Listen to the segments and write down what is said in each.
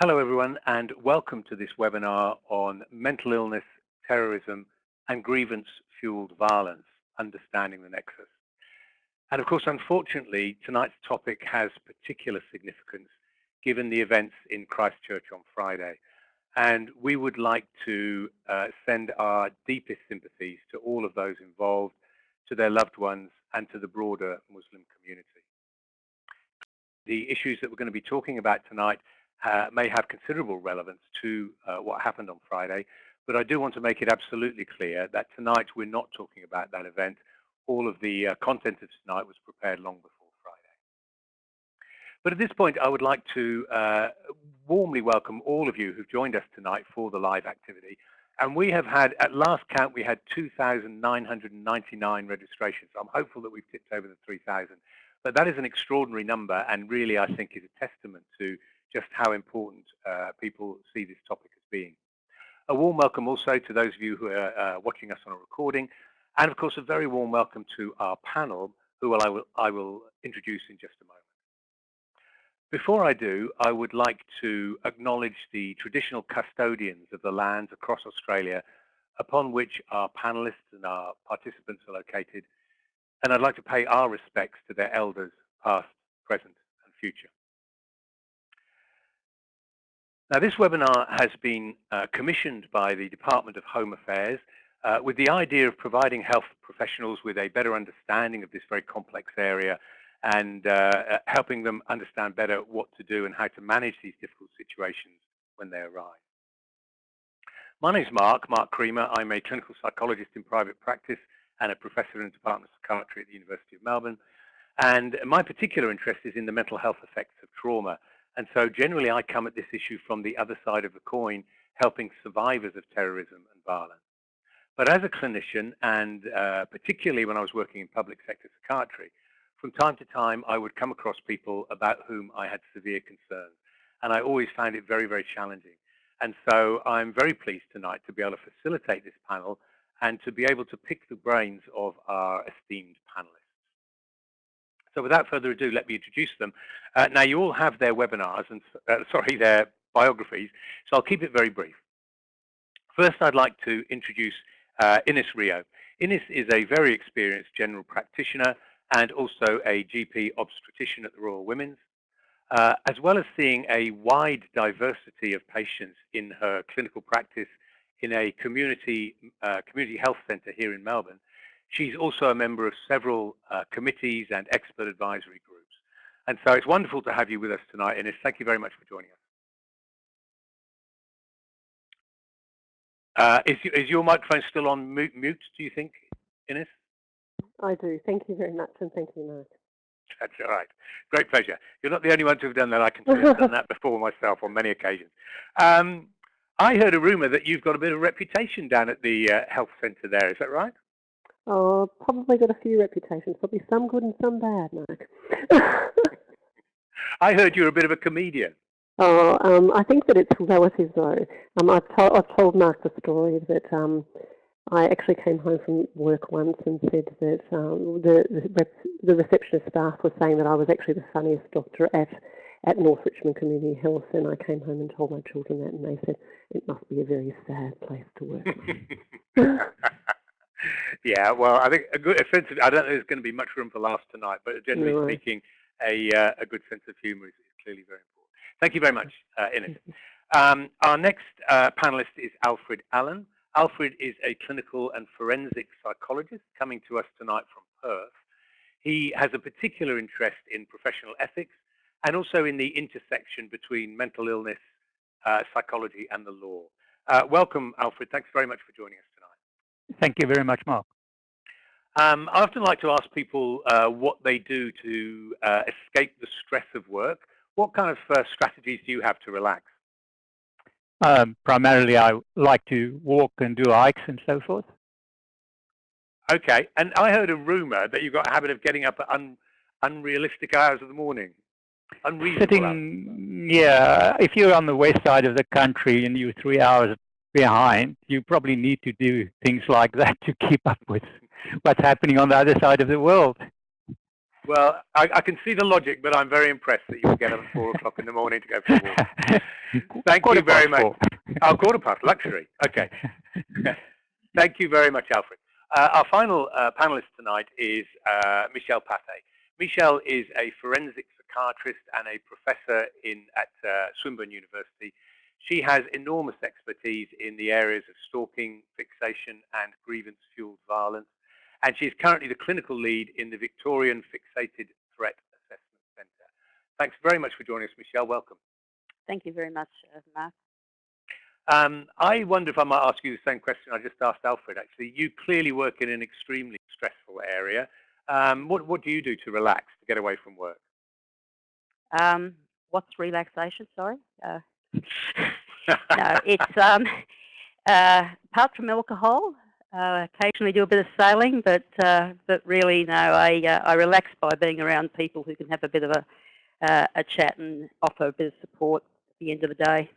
Hello everyone and welcome to this webinar on mental illness, terrorism and grievance-fueled violence, understanding the nexus. And of course, unfortunately, tonight's topic has particular significance given the events in Christchurch on Friday. And we would like to uh, send our deepest sympathies to all of those involved, to their loved ones and to the broader Muslim community. The issues that we're going to be talking about tonight uh, may have considerable relevance to uh, what happened on Friday, but I do want to make it absolutely clear that tonight we're not talking about that event. All of the uh, content of tonight was prepared long before Friday. But at this point, I would like to uh, warmly welcome all of you who've joined us tonight for the live activity. And we have had, at last count, we had 2,999 registrations. I'm hopeful that we've tipped over the 3,000. But that is an extraordinary number and really, I think, is a testament to just how important uh, people see this topic as being. A warm welcome also to those of you who are uh, watching us on a recording, and of course a very warm welcome to our panel, who I will, I will introduce in just a moment. Before I do, I would like to acknowledge the traditional custodians of the lands across Australia upon which our panelists and our participants are located, and I'd like to pay our respects to their elders, past, present and future. Now, this webinar has been uh, commissioned by the Department of Home Affairs uh, with the idea of providing health professionals with a better understanding of this very complex area and uh, uh helping them understand better what to do and how to manage these difficult situations when they arise. My name is Mark, Mark Creamer. I'm a clinical psychologist in private practice and a professor in the Department of Psychiatry at the University of Melbourne. And my particular interest is in the mental health effects of trauma and so generally I come at this issue from the other side of the coin, helping survivors of terrorism and violence. But as a clinician, and uh, particularly when I was working in public sector psychiatry, from time to time I would come across people about whom I had severe concerns. And I always found it very, very challenging. And so I'm very pleased tonight to be able to facilitate this panel and to be able to pick the brains of our esteemed. So without further ado, let me introduce them. Uh, now, you all have their webinars and, uh, sorry, their biographies, so I'll keep it very brief. First, I'd like to introduce uh, Ines Rio. Ines is a very experienced general practitioner and also a GP obstetrician at the Royal Women's. Uh, as well as seeing a wide diversity of patients in her clinical practice in a community uh, community health centre here in Melbourne, She's also a member of several uh, committees and expert advisory groups. And so it's wonderful to have you with us tonight, Ines. Thank you very much for joining us. Uh, is, is, your microphone still on mute, mute, do you think, Ines? I do. Thank you very much, and thank you, Mark. That's all right. Great pleasure. You're not the only one to have done that. I can I've done that before myself on many occasions. Um, I heard a rumor that you've got a bit of reputation down at the uh, health centre there. Is that right? Oh, probably got a few reputations, probably some good and some bad, Mark. I heard you're a bit of a comedian. Oh, um, I think that it's relative though. Um, I've, to I've told Mark the story that um, I actually came home from work once and said that um, the, the, the receptionist staff was saying that I was actually the funniest doctor at at North Richmond Community Health, and I came home and told my children that, and they said it must be a very sad place to work. yeah, well, I think a good a sense of, I don't know there's going to be much room for laughs tonight, but generally no. speaking, a, uh, a good sense of humour is, is, clearly very important. Thank you very much, uh, Ines. Um, our next uh, panelist is Alfred Allan. Alfred is a clinical and forensic psychologist coming to us tonight from Perth. He has a particular interest in professional ethics and also in the intersection between mental illness, uh, psychology and the law. Uh, welcome, Alfred. Thanks very much for joining us Thank you very much, Mark. Um, I often like to ask people uh, what they do to uh, escape the stress of work. What kind of uh, strategies do you have to relax? Um, primarily, I like to walk and do hikes and so forth. Okay, and I heard a rumor that you've got a habit of getting up at un unrealistic hours of the morning. Unreasonable Sitting, hours. yeah, if you're on the west side of the country and you're three hours behind, you probably need to do things like that to keep up with what's happening on the other side of the world. Well, I, I, can see the logic, but I'm very impressed that you get up at four o'clock in the morning to go for a walk. Thank quarter you very much. Four. Oh, quarter past, luxury. Okay. Thank you very much, Alfred. Uh, our final uh, panelist tonight is uh, Michelle Pathé. Michelle is a forensic psychiatrist and a professor in at uh, Swinburne University. She has enormous expertise in the areas of stalking, fixation, and grievance-fueled violence and she is currently the clinical lead in the Victorian Fixated Threat Assessment Centre. Thanks very much for joining us, Michelle. Welcome. Thank you very much, uh, Mark. Um, I wonder if I might ask you the same question I just asked Alfred, actually. You clearly work in an extremely stressful area. Um, what, what do you do to relax, to get away from work? Um, what's relaxation, sorry? Uh, no, it's um, uh, apart from alcohol, uh, occasionally do a bit of sailing, but uh, but really no, I uh, I relax by being around people who can have a bit of a uh, a chat and offer a bit of support at the end of the day.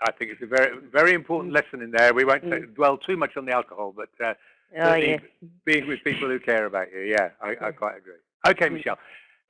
I think it's a very very important mm. lesson in there. We won't mm. dwell too much on the alcohol, but uh, oh, yeah. being with people who care about you, yeah, I, I quite agree. Okay, mm. Michelle,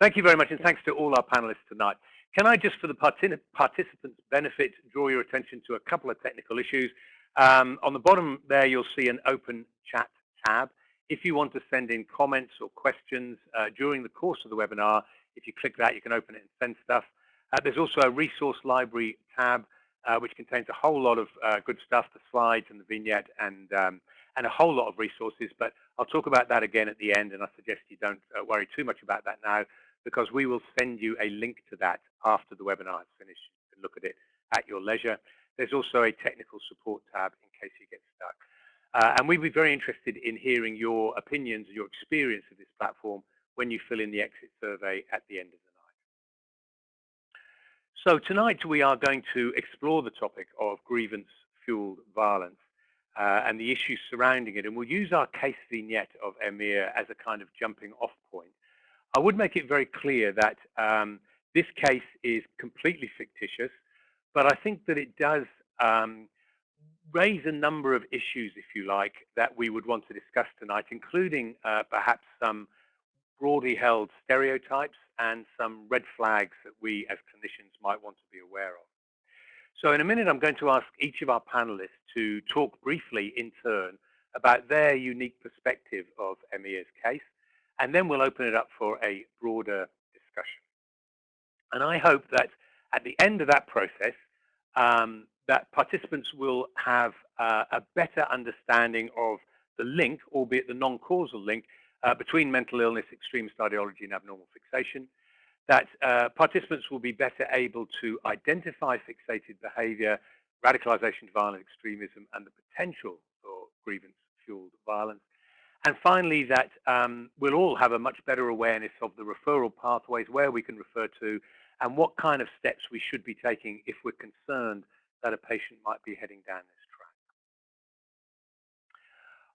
thank you very much, and thanks to all our panelists tonight. Can I just, for the participants' benefit, draw your attention to a couple of technical issues? Um, on the bottom there, you'll see an open chat tab. If you want to send in comments or questions uh, during the course of the webinar, if you click that, you can open it and send stuff. Uh, there's also a resource library tab, uh, which contains a whole lot of uh, good stuff, the slides and the vignette and, um, and a whole lot of resources. But I'll talk about that again at the end, and I suggest you don't uh, worry too much about that now, because we will send you a link to that after the webinar is finished. You can look at it at your leisure. There's also a technical support tab in case you get stuck. Uh, and we'd be very interested in hearing your opinions your experience of this platform when you fill in the exit survey at the end of the night. So tonight we are going to explore the topic of grievance-fueled violence uh, and the issues surrounding it. And we'll use our case vignette of Emir as a kind of jumping off point. I would make it very clear that um, this case is completely fictitious. But I think that it does um, raise a number of issues, if you like, that we would want to discuss tonight, including uh, perhaps some broadly held stereotypes and some red flags that we as clinicians might want to be aware of. So in a minute, I'm going to ask each of our panelists to talk briefly in turn about their unique perspective of Emir's case, and then we'll open it up for a broader discussion. And I hope that at the end of that process, um, that participants will have uh, a better understanding of the link, albeit the non-causal link, uh, between mental illness, extremist ideology, and abnormal fixation. That uh, participants will be better able to identify fixated behavior, radicalization, to violent extremism, and the potential for grievance-fueled violence. And finally, that um, we'll all have a much better awareness of the referral pathways, where we can refer to, and what kind of steps we should be taking if we're concerned that a patient might be heading down this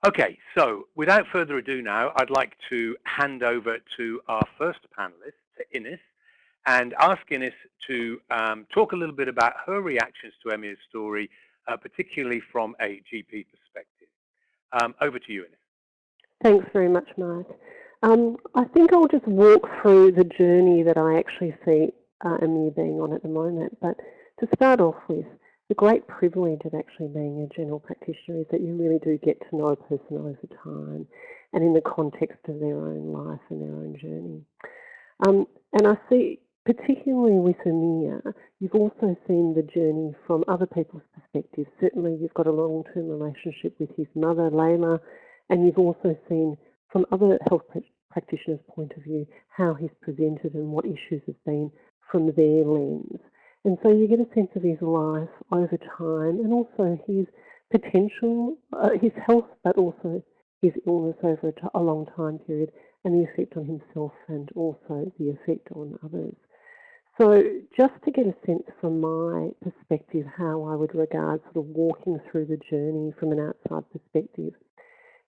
track. Okay, so without further ado now, I'd like to hand over to our first panelist, to Ines, and ask Ines to um, talk a little bit about her reactions to Emir's story, uh, particularly from a GP perspective. Um, over to you, Ines. Thanks very much, Mark. Um, I think I'll just walk through the journey that I actually see uh, being on at the moment. But to start off with, the great privilege of actually being a general practitioner is that you really do get to know a person over time and in the context of their own life and their own journey. Um, and I see, particularly with Emir, you've also seen the journey from other people's perspectives. Certainly you've got a long-term relationship with his mother, Layla, and you've also seen from other health practitioners' point of view how he's presented and what issues have been from their lens. And so you get a sense of his life over time and also his potential, uh, his health, but also his illness over a, a long time period and the effect on himself and also the effect on others. So just to get a sense from my perspective how I would regard sort of walking through the journey from an outside perspective,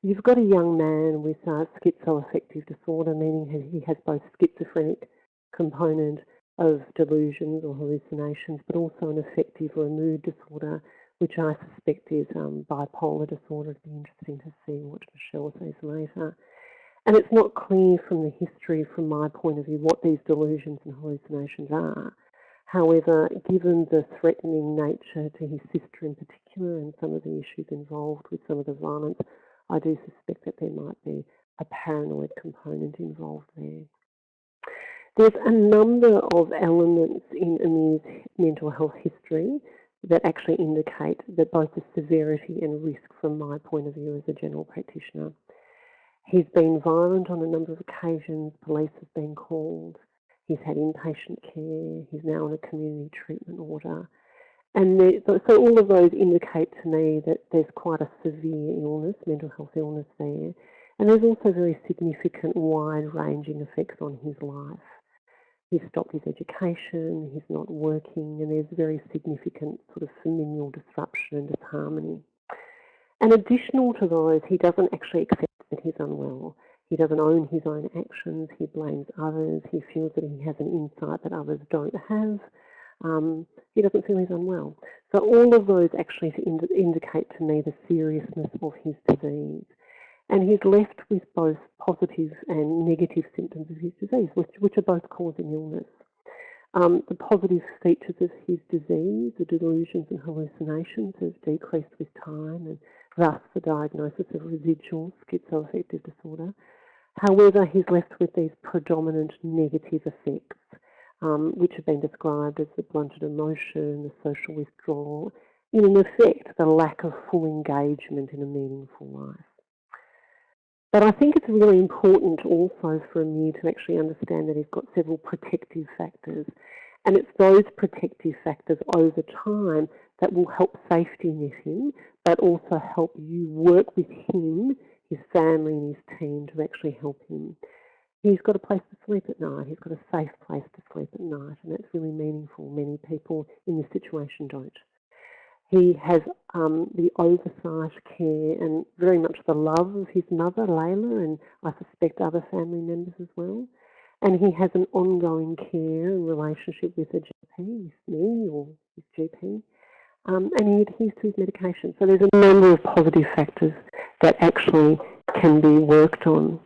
you've got a young man with uh, schizoaffective disorder, meaning he has both schizophrenic component of delusions or hallucinations, but also an affective or a mood disorder, which I suspect is um, bipolar disorder. It'd be interesting to see what Michelle says later. And it's not clear from the history, from my point of view, what these delusions and hallucinations are. However, given the threatening nature to his sister in particular and some of the issues involved with some of the violence, I do suspect that there might be a paranoid component involved there. There's a number of elements in Amir's mental health history that actually indicate that both the severity and risk from my point of view as a general practitioner. He's been violent on a number of occasions, police have been called, he's had inpatient care, he's now on a community treatment order. And so all of those indicate to me that there's quite a severe illness, mental health illness there. And there's also very significant wide-ranging effects on his life. He's stopped his education, he's not working, and there's very significant sort of familial disruption and disharmony. And additional to those, he doesn't actually accept that he's unwell. He doesn't own his own actions, he blames others, he feels that he has an insight that others don't have. Um, he doesn't feel he's unwell. So all of those actually ind indicate to me the seriousness of his disease. And he's left with both positive and negative symptoms of his disease, which, which are both causing illness. Um, the positive features of his disease, the delusions and hallucinations, have decreased with time, and thus the diagnosis of residual schizoaffective disorder. However, he's left with these predominant negative effects, um, which have been described as the blunted emotion, the social withdrawal, in effect, the lack of full engagement in a meaningful life. But I think it's really important also for me to actually understand that he's got several protective factors. And it's those protective factors over time that will help safety net him, but also help you work with him, his family and his team to actually help him. He's got a place to sleep at night. He's got a safe place to sleep at night, and that's really meaningful. Many people in this situation don't. He has um, the oversight, care, and very much the love of his mother, Layla, and I suspect other family members as well. And he has an ongoing care and relationship with a GP, me or his GP. Um, and he adheres to his medication. So there's a number of positive factors that actually can be worked on.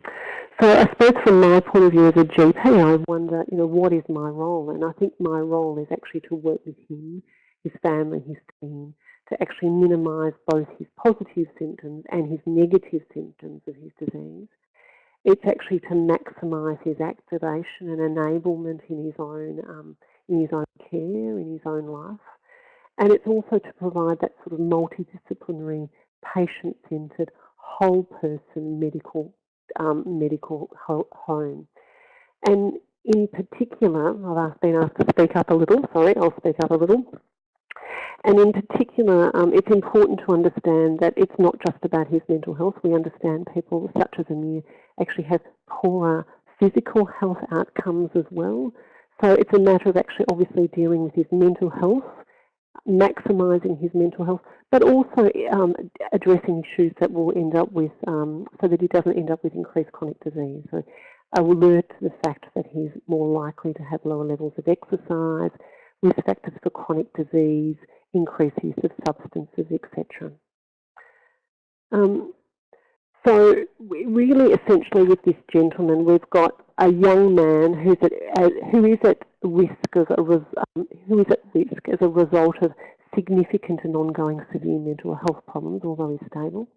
So I suppose from my point of view as a GP, I wonder, you know, what is my role? And I think my role is actually to work with him, his family, his team, to actually minimise both his positive symptoms and his negative symptoms of his disease. It's actually to maximise his activation and enablement in his own um, in his own care, in his own life. And it's also to provide that sort of multidisciplinary, patient-centred, whole person medical um, medical home. And in particular, I've been asked to speak up a little. Sorry, I'll speak up a little. And in particular, um, it's important to understand that it's not just about his mental health. We understand people such as Amir actually have poorer physical health outcomes as well. So it's a matter of actually obviously dealing with his mental health, maximising his mental health, but also um, addressing issues that will end up with, um, so that he doesn't end up with increased chronic disease. So alert to the fact that he's more likely to have lower levels of exercise, risk factors for chronic disease, increased use of substances, etc. Um, so really, essentially, with this gentleman, we've got a young man who's at, uh, who is at risk of a um, who is at risk as a result of significant and ongoing severe mental health problems, although he's stable,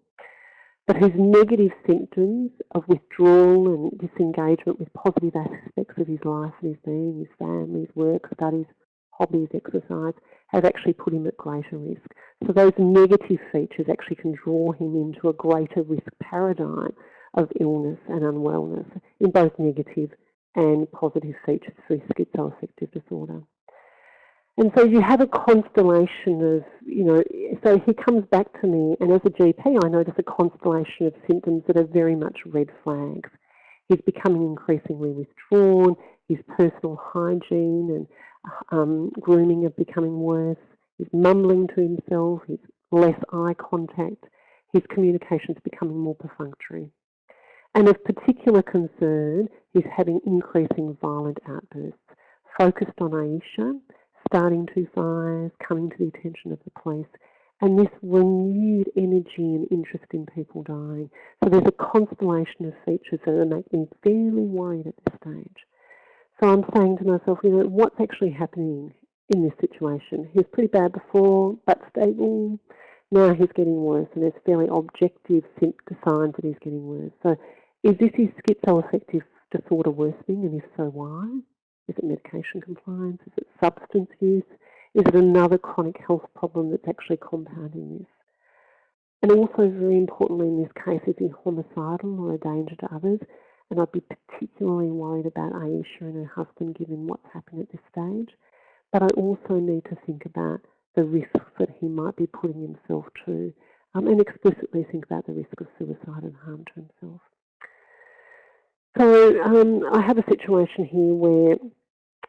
but whose negative symptoms of withdrawal and disengagement with positive aspects of his life and his being, his family, his work, studies, hobbies, exercise, have actually put him at greater risk. So those negative features actually can draw him into a greater risk paradigm of illness and unwellness in both negative and positive features for schizoaffective disorder. And so you have a constellation of, you know, so he comes back to me, and as a GP, I notice a constellation of symptoms that are very much red flags. He's becoming increasingly withdrawn, his personal hygiene and um, grooming are becoming worse. He's mumbling to himself. He's less eye contact. His communication is becoming more perfunctory. And of particular concern, is having increasing violent outbursts, focused on Aisha, starting two fires, coming to the attention of the police, and this renewed energy and interest in people dying. So there's a constellation of features that make me fairly worried at this stage. So I'm saying to myself, you know, what's actually happening in this situation? He was pretty bad before, but stable. Now he's getting worse, and there's fairly objective signs that he's getting worse. So is this his schizoaffective disorder worsening, and if so, why? Is it medication compliance? Is it substance use? Is it another chronic health problem that's actually compounding this? And also, very importantly in this case, is he homicidal or a danger to others? And I'd be particularly worried about Aisha and her husband given what's happened at this stage. But I also need to think about the risks that he might be putting himself to um, and explicitly think about the risk of suicide and harm to himself. So um, I have a situation here where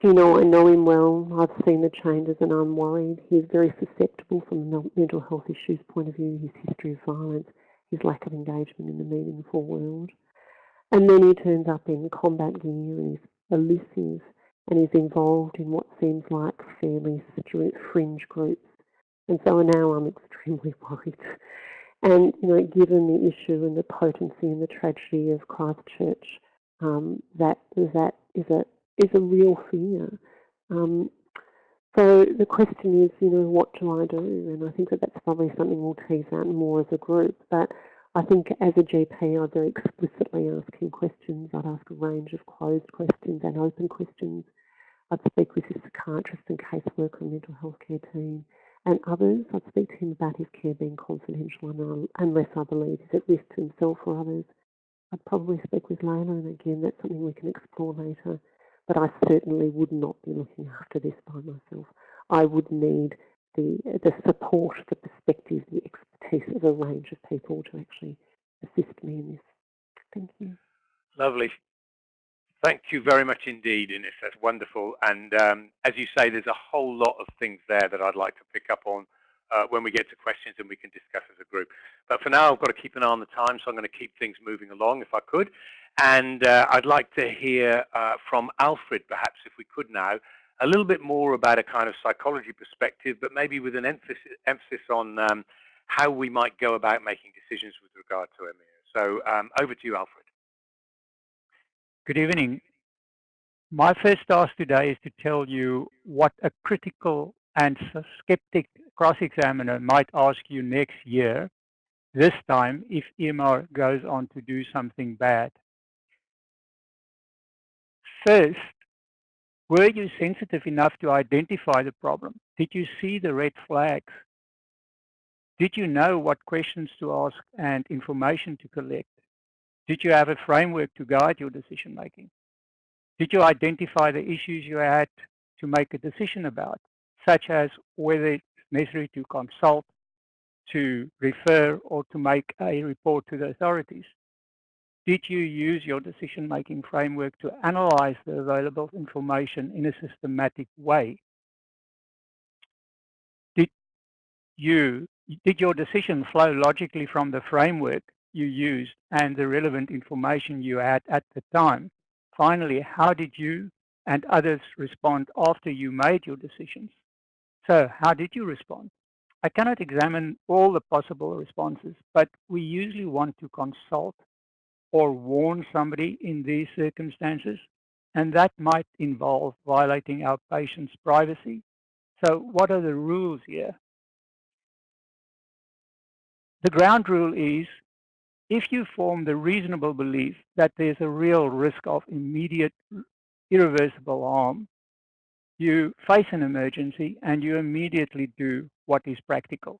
you know, I know him well. I've seen the changes and I'm worried. He's very susceptible from a mental health issues point of view, his history of violence, his lack of engagement in the meaningful world. And then he turns up in combat gear and he's elusive and he's involved in what seems like fairly fringe groups. And so now I'm extremely worried. And, you know, given the issue and the potency and the tragedy of Christchurch, um, that, that is a is a real fear. Um, so the question is, you know, what do I do? And I think that that's probably something we'll tease out more as a group. But I think as a GP, I'd very explicitly ask him questions. I'd ask a range of closed questions and open questions. I'd speak with his psychiatrist and caseworker and mental health care team and others. I'd speak to him about his care being confidential unless I believe he's at risk to himself or others. I'd probably speak with Layla, and again, that's something we can explore later but I certainly would not be looking after this by myself. I would need the, the support, the perspective, the expertise of a range of people to actually assist me in this. Thank you. Lovely. Thank you very much indeed, Ines. That's wonderful. And um, as you say, there's a whole lot of things there that I'd like to pick up on uh, when we get to questions and we can discuss as a group. But for now, I've got to keep an eye on the time, so I'm going to keep things moving along if I could. And uh, I'd like to hear uh, from Alfred, perhaps, if we could now, a little bit more about a kind of psychology perspective, but maybe with an emphasis, emphasis on um, how we might go about making decisions with regard to Emir. So um, over to you, Alfred. Good evening. My first task today is to tell you what a critical and skeptic cross-examiner might ask you next year, this time if Emir goes on to do something bad. First, were you sensitive enough to identify the problem? Did you see the red flags? Did you know what questions to ask and information to collect? Did you have a framework to guide your decision making? Did you identify the issues you had to make a decision about, such as whether it's necessary to consult, to refer, or to make a report to the authorities? Did you use your decision-making framework to analyze the available information in a systematic way? Did you did your decision flow logically from the framework you used and the relevant information you had at the time? Finally, how did you and others respond after you made your decisions? So how did you respond? I cannot examine all the possible responses, but we usually want to consult or warn somebody in these circumstances, and that might involve violating our patient's privacy. So what are the rules here? The ground rule is if you form the reasonable belief that there's a real risk of immediate irreversible harm, you face an emergency and you immediately do what is practical.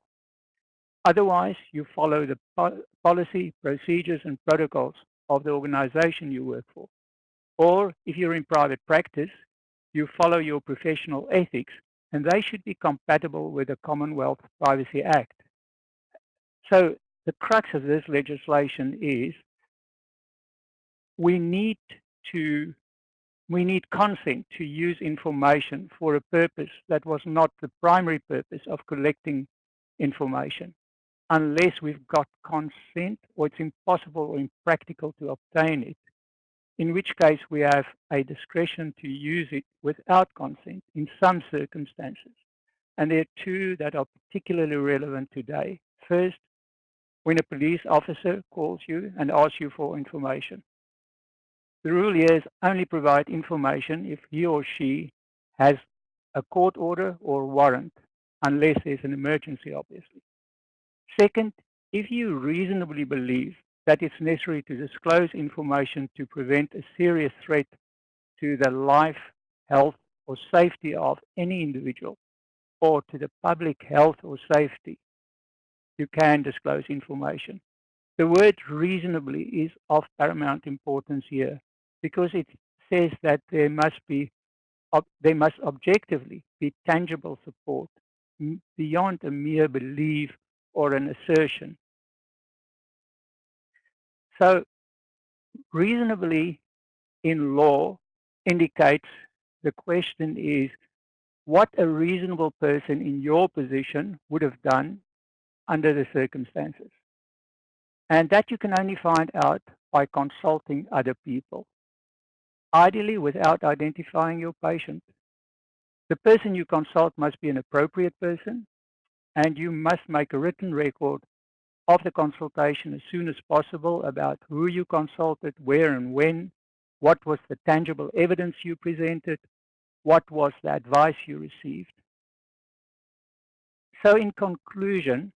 Otherwise, you follow the po policy, procedures, and protocols of the organization you work for. Or if you're in private practice, you follow your professional ethics, and they should be compatible with the Commonwealth Privacy Act. So the crux of this legislation is we need to we need consent to use information for a purpose that was not the primary purpose of collecting information unless we've got consent or it's impossible or impractical to obtain it, in which case we have a discretion to use it without consent in some circumstances. and there are two that are particularly relevant today. First, when a police officer calls you and asks you for information. The rule is only provide information if he or she has a court order or warrant, unless there's an emergency, obviously. Second, if you reasonably believe that it's necessary to disclose information to prevent a serious threat to the life, health, or safety of any individual, or to the public health or safety, you can disclose information. The word reasonably is of paramount importance here because it says that there must be there must objectively be tangible support beyond a mere belief or an assertion. So reasonably in law indicates the question is what a reasonable person in your position would have done under the circumstances. And that you can only find out by consulting other people, ideally without identifying your patient. The person you consult must be an appropriate person, and you must make a written record of the consultation as soon as possible about who you consulted, where and when, what was the tangible evidence you presented, what was the advice you received. So in conclusion,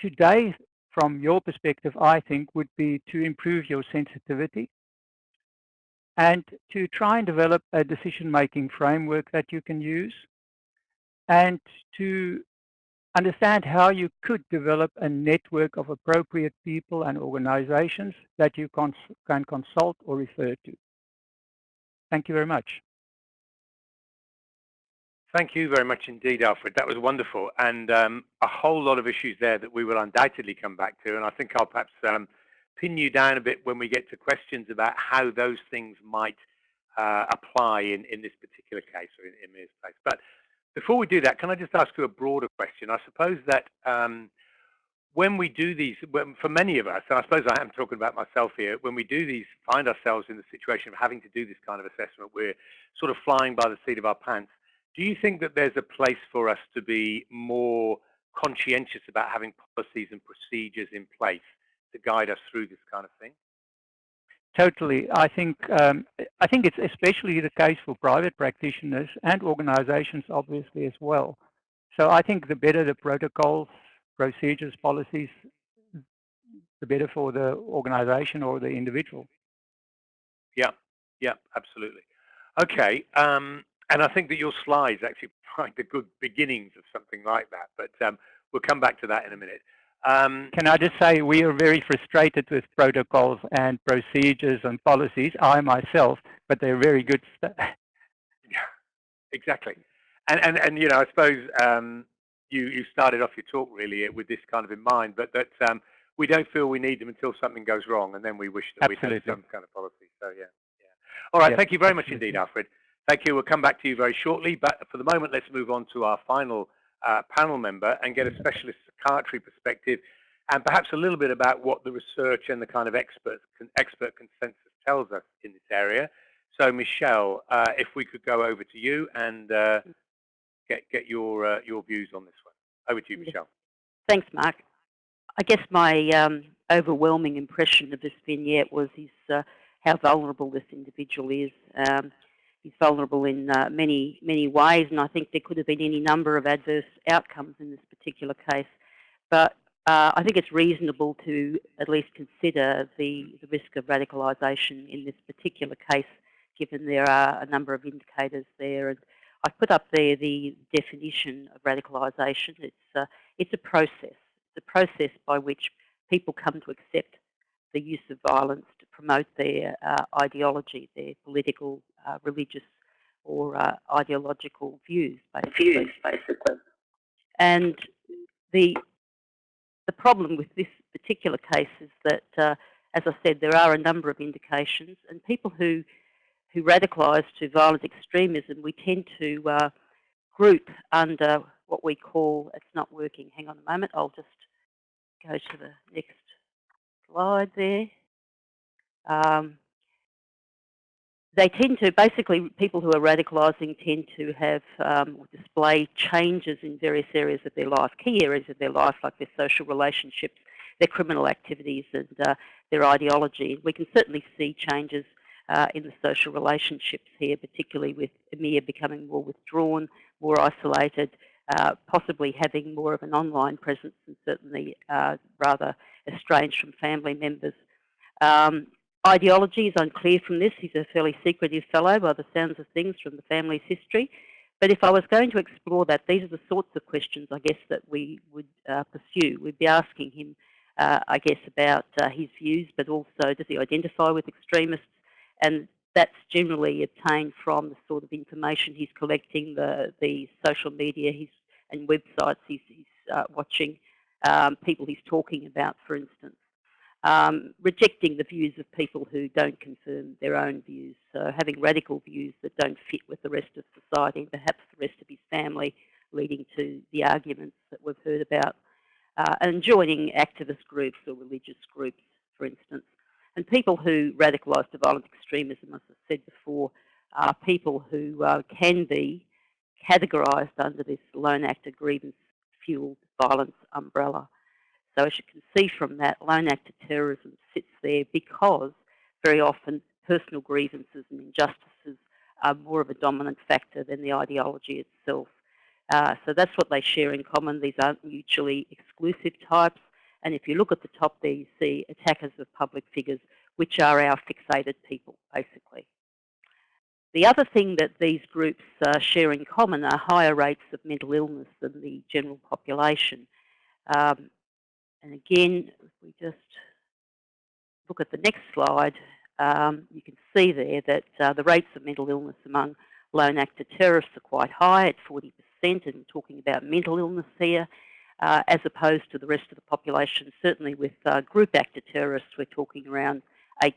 today, from your perspective, I think would be to improve your sensitivity and to try and develop a decision-making framework that you can use and to understand how you could develop a network of appropriate people and organizations that you cons can consult or refer to. Thank you very much. Thank you very much indeed, Alfred. That was wonderful. And um, a whole lot of issues there that we will undoubtedly come back to. And I think I'll perhaps um, pin you down a bit when we get to questions about how those things might uh, apply in, in this particular case or in, in Mir's case. But before we do that, can I just ask you a broader question? I suppose that um, when we do these, when, for many of us, and I suppose I am talking about myself here, when we do these, find ourselves in the situation of having to do this kind of assessment, we're sort of flying by the seat of our pants. Do you think that there's a place for us to be more conscientious about having policies and procedures in place to guide us through this kind of thing? Totally. I think um, I think it's especially the case for private practitioners and organizations, obviously, as well. So I think the better the protocols, procedures, policies, the better for the organization or the individual. Yeah, yeah, absolutely. Okay, um, and I think that your slides actually provide the good beginnings of something like that, but um, we'll come back to that in a minute. Um, Can I just say we are very frustrated with protocols and procedures and policies, I myself, but they're very good stuff. Yeah, exactly. And, and, and you know, I suppose um, you, you started off your talk really with this kind of in mind, but that um, we don't feel we need them until something goes wrong, and then we wish that we had some kind of policy. So yeah, yeah. All right, thank you very much indeed, Alfred. Thank you. We'll come back to you very shortly, but for the moment, let's move on to our final uh, panel member and get a specialist psychiatry perspective and perhaps a little bit about what the research and the kind of expert, expert consensus tells us in this area. So Michelle, uh, if we could go over to you and uh, get, get your, uh, your views on this one. Over to you, Michelle. Thanks, Mark. I guess my um, overwhelming impression of this vignette was his, uh, how vulnerable this individual is. Um, he's vulnerable in uh, many, many ways, and I think there could have been any number of adverse outcomes in this particular case. But uh, I think it's reasonable to at least consider the, the risk of radicalisation in this particular case, given there are a number of indicators there. And I put up there the definition of radicalisation. It's, uh, it's a process. It's a process by which people come to accept the use of violence to promote their uh, ideology, their political, uh, religious, or uh, ideological views, basically. Views, basically. And the the problem with this particular case is that, uh, as I said, there are a number of indications, and people who who radicalise to violent extremism, we tend to uh, group under what we call, it's not working, hang on a moment, I'll just go to the next slide there. Um, they tend to, basically, people who are radicalising tend to have um, display changes in various areas of their life, key areas of their life, like their social relationships, their criminal activities, and uh, their ideology. We can certainly see changes uh, in the social relationships here, particularly with Amir becoming more withdrawn, more isolated, uh, possibly having more of an online presence and certainly uh, rather estranged from family members. Um, ideology is unclear from this. He's a fairly secretive fellow by the sounds of things from the family's history. But if I was going to explore that, these are the sorts of questions, I guess, that we would uh, pursue. We'd be asking him, uh, I guess, about uh, his views, but also does he identify with extremists? And that's generally obtained from the sort of information he's collecting, the, the social media he's, and websites he's, he's uh, watching, um, people he's talking about, for instance um, rejecting the views of people who don't confirm their own views. So having radical views that don't fit with the rest of society perhaps the rest of his family, leading to the arguments that we've heard about. Uh, and joining activist groups or religious groups, for instance. And people who radicalise to violent extremism, as I said before, are people who uh, can be categorised under this lone actor grievance fuelled violence umbrella. So as you can see from that, lone actor terrorism sits there because very often personal grievances and injustices are more of a dominant factor than the ideology itself. Uh, so that's what they share in common. These aren't mutually exclusive types. And if you look at the top there, you see attackers of public figures, which are our fixated people, basically. The other thing that these groups uh, share in common are higher rates of mental illness than the general population. Um, and again, if we just look at the next slide, um, you can see there that uh, the rates of mental illness among lone actor terrorists are quite high at 40%, and we're talking about mental illness here, uh, as opposed to the rest of the population. Certainly with uh, group actor terrorists, we're talking around 8%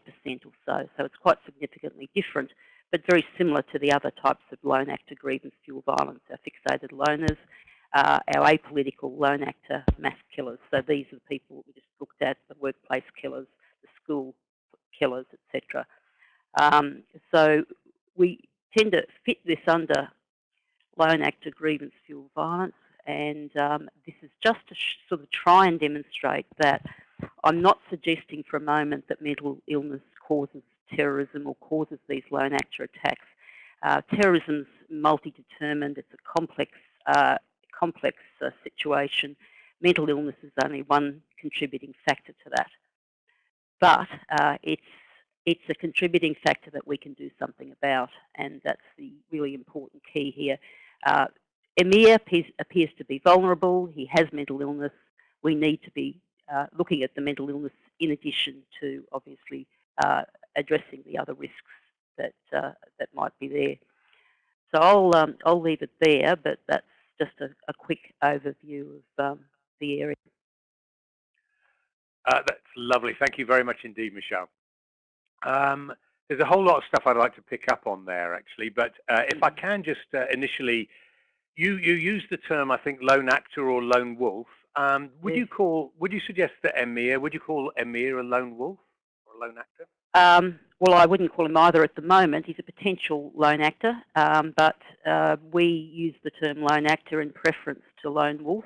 or so. So it's quite significantly different, but very similar to the other types of lone actor grievance fuel violence, our fixated loners, uh, our apolitical lone actor mass killers. So these are the people that we just looked at, the workplace killers, the school killers, etc. Um, so we tend to fit this under lone actor grievance fuel violence and um, this is just to sort of try and demonstrate that I'm not suggesting for a moment that mental illness causes terrorism or causes these lone actor attacks. Uh, terrorism's multi-determined, it's a complex uh, complex uh, situation, mental illness is only one contributing factor to that. But uh, it's, it's a contributing factor that we can do something about, and that's the really important key here. Uh, Emir appears, to be vulnerable. He has mental illness. We need to be uh, looking at the mental illness in addition to obviously uh, addressing the other risks that uh, that might be there. So I'll um, I'll leave it there, but that's just a, a quick overview of um, the area. Uh, that's lovely. Thank you very much indeed, Michelle. Um, there's a whole lot of stuff I'd like to pick up on there, actually. But uh, if I can just uh, initially, you you use the term I think lone actor or lone wolf. Um, would yes. you call? Would you suggest that Emir? Would you call Emir a lone wolf or a lone actor? Um, well, I wouldn't call him either at the moment. He's a potential lone actor, um, but uh, we use the term lone actor in preference to lone wolf.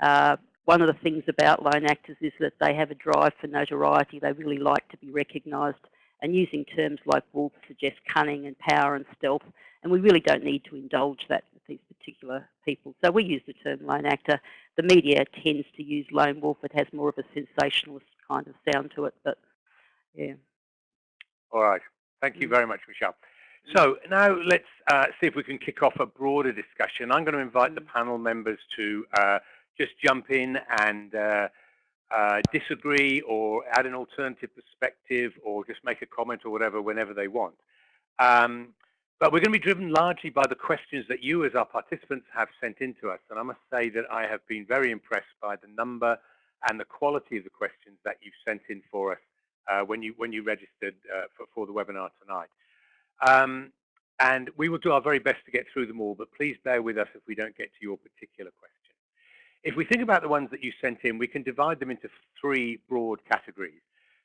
Uh, one of the things about lone actors is that they have a drive for notoriety. They really like to be recognised, and using terms like wolf suggests cunning and power and stealth, and we really don't need to indulge that with these particular people. So we use the term lone actor. The media tends to use lone wolf. It has more of a sensationalist kind of sound to it, but yeah. All right. Thank you mm. very much, Michelle. So now let's uh, see if we can kick off a broader discussion. I'm going to invite the mm. panel members to uh, just jump in and uh, uh, disagree or add an alternative perspective or just make a comment or whatever whenever they want. Um, but we're going to be driven largely by the questions that you as our participants have sent in to us. And I must say that I have been very impressed by the number and the quality of the questions that you've sent in for us when you when you registered uh, for, for the webinar tonight. Um, and we will do our very best to get through them all, but please bear with us if we don't get to your particular question. If we think about the ones that you sent in, we can divide them into three broad categories.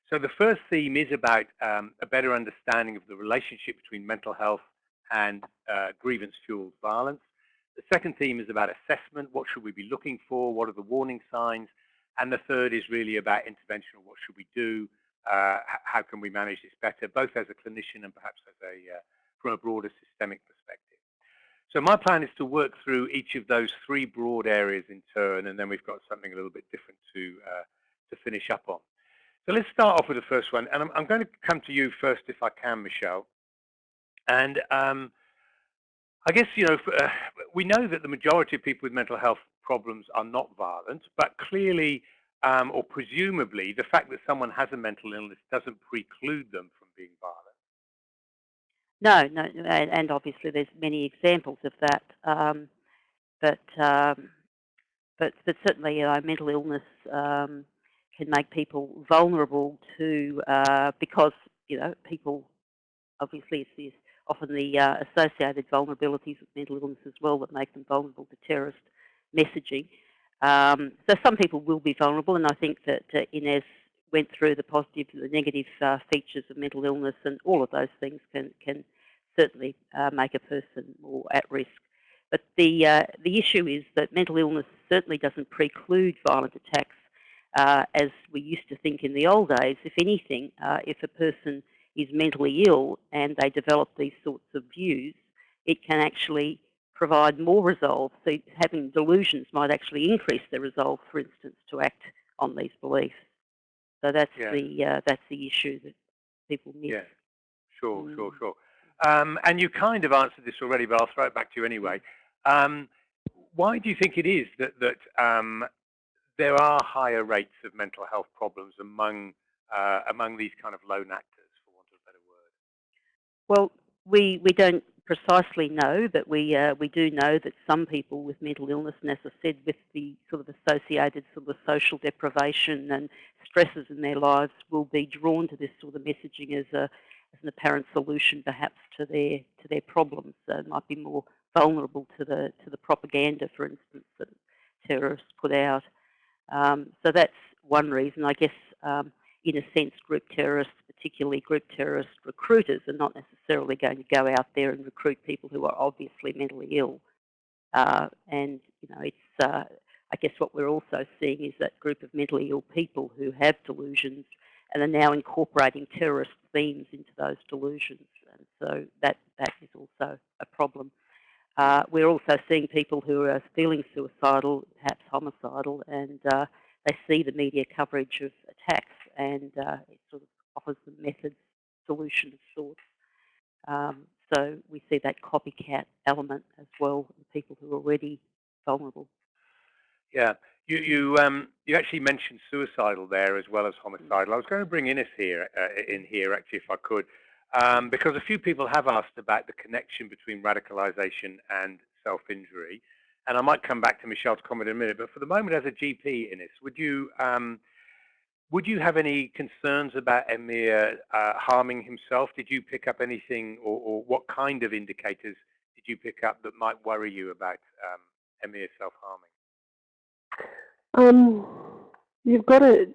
So the first theme is about um, a better understanding of the relationship between mental health and uh, grievance-fueled violence. The second theme is about assessment. What should we be looking for? What are the warning signs? And the third is really about intervention. What should we do? Uh, how can we manage this better, both as a clinician and perhaps as a uh, from a broader systemic perspective. So my plan is to work through each of those three broad areas in turn, and then we've got something a little bit different to uh, to finish up on. So let's start off with the first one, and I'm, I'm going to come to you first, if I can, Michelle. And um, I guess you know uh, we know that the majority of people with mental health problems are not violent, but clearly um, or presumably the fact that someone has a mental illness doesn't preclude them from being violent. No, no, and, obviously there's many examples of that. Um, but um, but but certainly, know, mental illness um, can make people vulnerable to uh, because you know people obviously it's, often the uh, associated vulnerabilities with mental illness as well that make them vulnerable to terrorist messaging. Um, so some people will be vulnerable, and I think that uh, Innes went through the positive and the negative uh, features of mental illness, and all of those things can can certainly uh, make a person more at risk. But the uh, the issue is that mental illness certainly doesn't preclude violent attacks, uh, as we used to think in the old days. If anything, uh, if a person is mentally ill and they develop these sorts of views, it can actually provide more resolve. So having delusions might actually increase their resolve, for instance, to act on these beliefs. So that's Yeah. the uh, that's the issue that people miss. Yeah, sure, sure, Mm. sure. Um, and you kind of answered this already, but I'll throw it back to you anyway. Um, why do you think it is that that um, there are higher rates of mental health problems among uh, among these kind of lone actors, for want of a better word? Well, we we don't precisely know, but we uh, we do know that some people with mental illness, and as I said, with the sort of associated sort of social deprivation and stresses in their lives, will be drawn to this sort of messaging as a as an apparent solution, perhaps to their to their problems. So might be more vulnerable to the to the propaganda, for instance, that terrorists put out. Um, so that's one reason, I guess. Um, in a sense, group terrorists, particularly group terrorist recruiters, are not necessarily going to go out there and recruit people who are obviously mentally ill. Uh, and you know, it's uh, I guess what we're also seeing is that group of mentally ill people who have delusions and are now incorporating terrorist themes into those delusions. And so that that is also a problem. Uh, we're also seeing people who are feeling suicidal, perhaps homicidal, and uh, they see the media coverage of attacks and uh, it sort of offers the methods, solution of sorts. Um, so we see that copycat element as well in people who are already vulnerable. Yeah, you you um, you actually mentioned suicidal there as well as homicidal. I was going to bring Innes here uh, in here actually, if I could, um, because a few people have asked about the connection between radicalisation and self-injury, and I might come back to Michelle's comment in a minute. But for the moment, as a GP, Innes, would you um, would you have any concerns about Emir uh, harming himself? Did you pick up anything, or, or, what kind of indicators did you pick up that might worry you about um, Emir self-harming? Um, you've got to.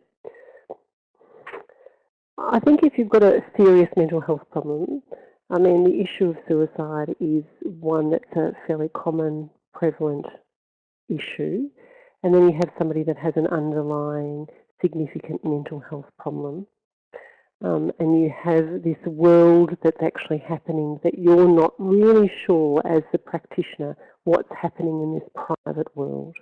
I think if you've got a serious mental health problem, I mean, the issue of suicide is one that's a fairly common, prevalent issue. And then you have somebody that has an underlying significant mental health problem. Um, and you have this world that's actually happening that you're not really sure as the practitioner what's happening in this private world.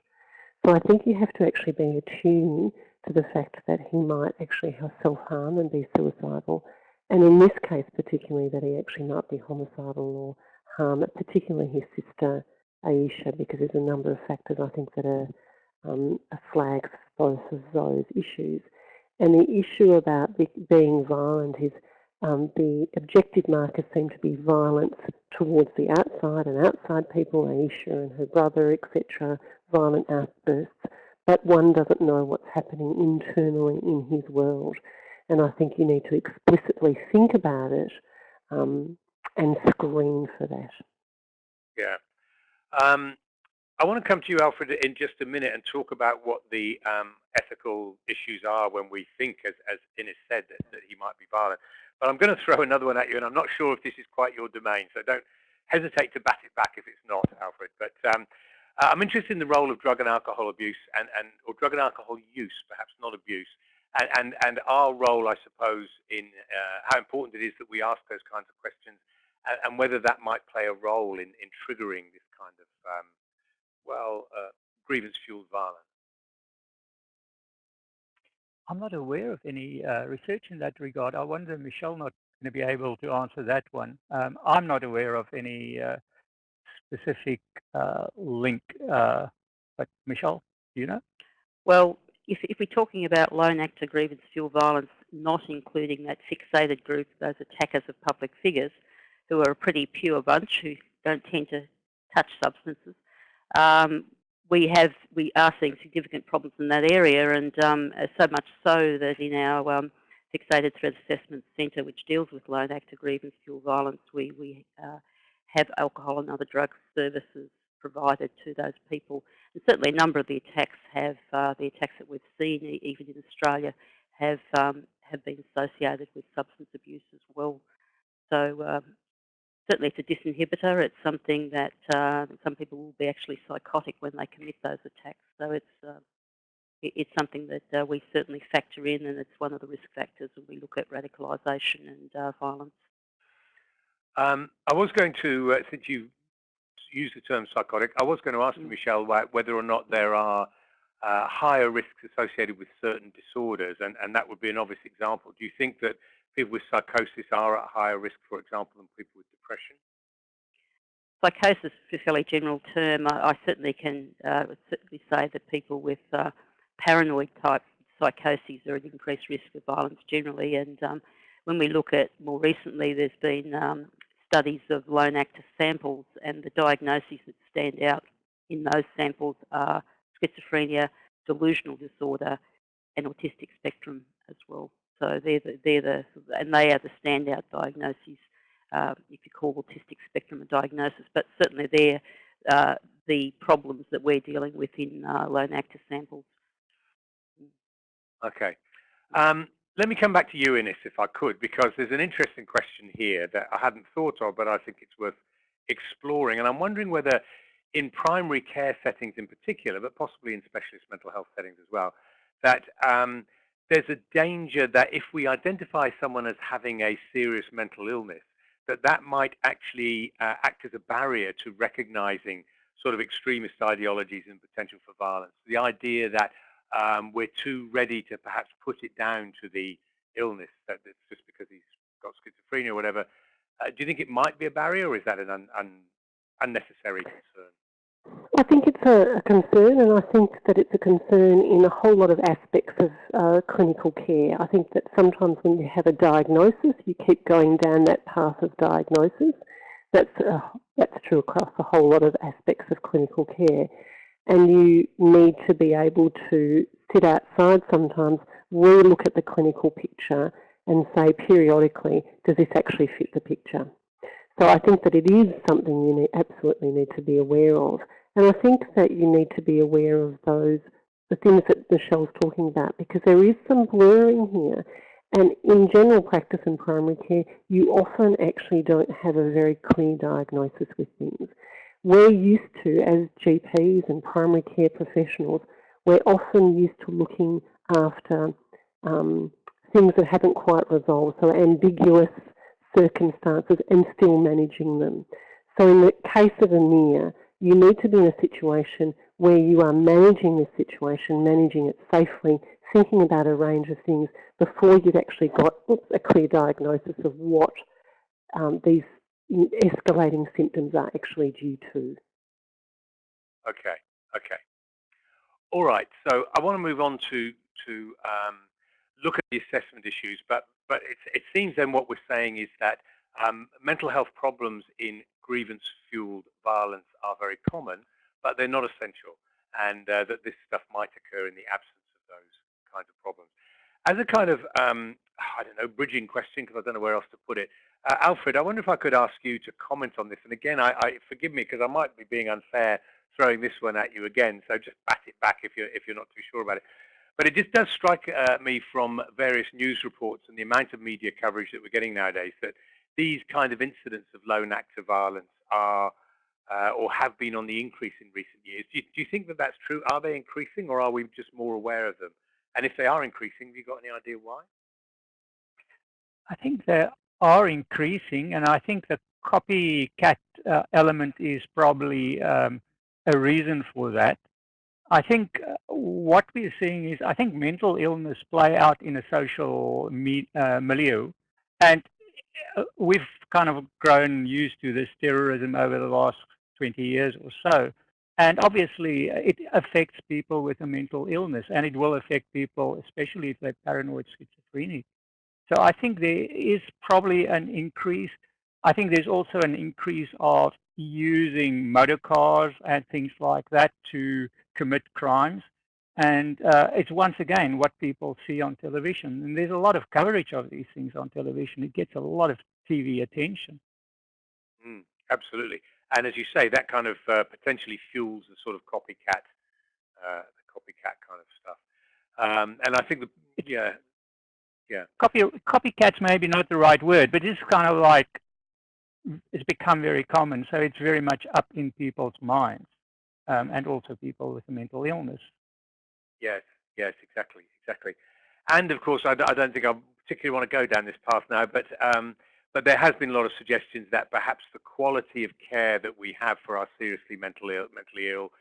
So I think you have to actually be attuned to the fact that he might actually have self-harm and be suicidal. And in this case particularly that he actually might be homicidal or harm particularly his sister Aisha because there's a number of factors I think that are um, flags for both of those issues. And the issue about being violent is um, the objective markers seem to be violence towards the outside and outside people, Aisha and her brother, etc., violent outbursts, but one doesn't know what's happening internally in his world. And I think you need to explicitly think about it um, and screen for that. Yeah. Um, I want to come to you, Alfred, in just a minute and talk about what the um, ethical issues are when we think, as, as Innes said, that, that he might be violent. But I'm going to throw another one at you, and I'm not sure if this is quite your domain, so don't hesitate to bat it back if it's not, Alfred. But um, uh, I'm interested in the role of drug and alcohol abuse, and, and or drug and alcohol use, perhaps not abuse, and, and, and our role, I suppose, in uh, how important it is that we ask those kinds of questions, and, and whether that might play a role in, in triggering this kind of um, well, uh, grievance-fueled violence? I'm not aware of any uh, research in that regard. I wonder, Michelle, not going to be able to answer that one. Um, I'm not aware of any uh, specific uh, link, uh, but Michelle, do you know? Well, if, if we're talking about lone actor grievance fuel violence, not including that fixated group, those attackers of public figures, who are a pretty pure bunch who don't tend to touch substances, um, we have we are seeing significant problems in that area, and um, so much so that in our um, fixated threat assessment centre, which deals with lone actor grievance fuel violence, we we uh, have alcohol and other drug services provided to those people. And certainly, a number of the attacks have uh, the attacks that we've seen, even in Australia, have um, have been associated with substance abuse as well. So um, certainly it's a disinhibitor. It's something that uh, some people will be actually psychotic when they commit those attacks. So it's uh, it's something that uh, we certainly factor in, and it's one of the risk factors when we look at radicalisation and uh, violence. Um, I was going to, uh, since you used the term psychotic, I was going to ask mm. Michelle whether or not there are uh, higher risks associated with certain disorders, and, and that would be an obvious example. Do you think that people with psychosis are at higher risk, for example, than people with depression? Psychosis is a fairly general term. I, I certainly can uh, certainly say that people with uh, paranoid type psychoses are at increased risk of violence generally. And um, when we look at more recently, there's been um, studies of lone actor samples, and the diagnoses that stand out in those samples are schizophrenia, delusional disorder, and autistic spectrum as well. So they're the, they're the and they are the standout diagnoses, uh, if you call autistic spectrum a diagnosis, but certainly they're uh, the problems that we're dealing with in uh, lone actor samples. Okay. Um, let me come back to you, Innes, if I could, because there's an interesting question here that I hadn't thought of, but I think it's worth exploring. And I'm wondering whether in primary care settings in particular, but possibly in specialist mental health settings as well, that um, there's a danger that if we identify someone as having a serious mental illness, that that might actually uh, act as a barrier to recognizing sort of extremist ideologies and potential for violence. The idea that um, we're too ready to perhaps put it down to the illness, that it's just because he's got schizophrenia or whatever. Uh, do you think it might be a barrier or is that an un un unnecessary concern? I think it's a, a, concern, and I think that it's a concern in a whole lot of aspects of uh, clinical care. I think that sometimes when you have a diagnosis, you keep going down that path of diagnosis. That's uh, that's true across a whole lot of aspects of clinical care, and you need to be able to sit outside sometimes, re-look at the clinical picture, and say periodically, does this actually fit the picture? So I think that it is something you need, absolutely need to be aware of. And I think that you need to be aware of those, the things that Michelle's talking about, because there is some blurring here. And in general practice and primary care, you often actually don't have a very clear diagnosis with things. We're used to, as GPs and primary care professionals, we're often used to looking after um, things that haven't quite resolved, so ambiguous circumstances and still managing them. So in the case of Emir, you need to be in a situation where you are managing this situation, managing it safely, thinking about a range of things before you've actually got a clear diagnosis of what um, these escalating symptoms are actually due to. Okay, okay. All right, so I want to move on to, to um, look at the assessment issues, but, but it seems then what we're saying is that um, mental health problems in grievance-fueled violence are very common, but they're not essential, and uh, that this stuff might occur in the absence of those kinds of problems. As a kind of, um, I don't know, bridging question, because I don't know where else to put it, uh, Alfred, I wonder if I could ask you to comment on this. And again, I, I forgive me because I might be being unfair, throwing this one at you again, so just bat it back if you're if you're not too sure about it. But it just does strike uh, me from various news reports and the amount of media coverage that we're getting nowadays that these kind of incidents of lone acts of violence are uh, or have been on the increase in recent years. Do you, do you, think that that's true? Are they increasing or are we just more aware of them? And if they are increasing, have you got any idea why? I think they are increasing and I think the copycat uh, element is probably um, a reason for that. I think uh, what we're seeing is I think mental illness play out in a social me, uh, milieu and uh, we've kind of grown used to this terrorism over the last 20 years or so. And obviously, uh, it affects people with a mental illness, and it will affect people, especially if they're paranoid schizophrenic. So I think there is probably an increase. I think there's also an increase of using motor cars and things like that to commit crimes. And uh, it's once again what people see on television. And there's a lot of coverage of these things on television. It gets a lot of TV attention. Mm, absolutely. And as you say, that kind of uh, potentially fuels the sort of copycat, uh, the copycat kind of stuff. Um, and I think, the, yeah, yeah. Copy, copycat's maybe not the right word, but it's kind of like, it's become very common. So it's very much up in people's minds um, and also people with a mental illness. Yes, yes, exactly, exactly. And of course, I, I don't think I particularly want to go down this path now, but um, but there has been a lot of suggestions that perhaps the quality of care that we have for our seriously mentally Ill, mentally Ill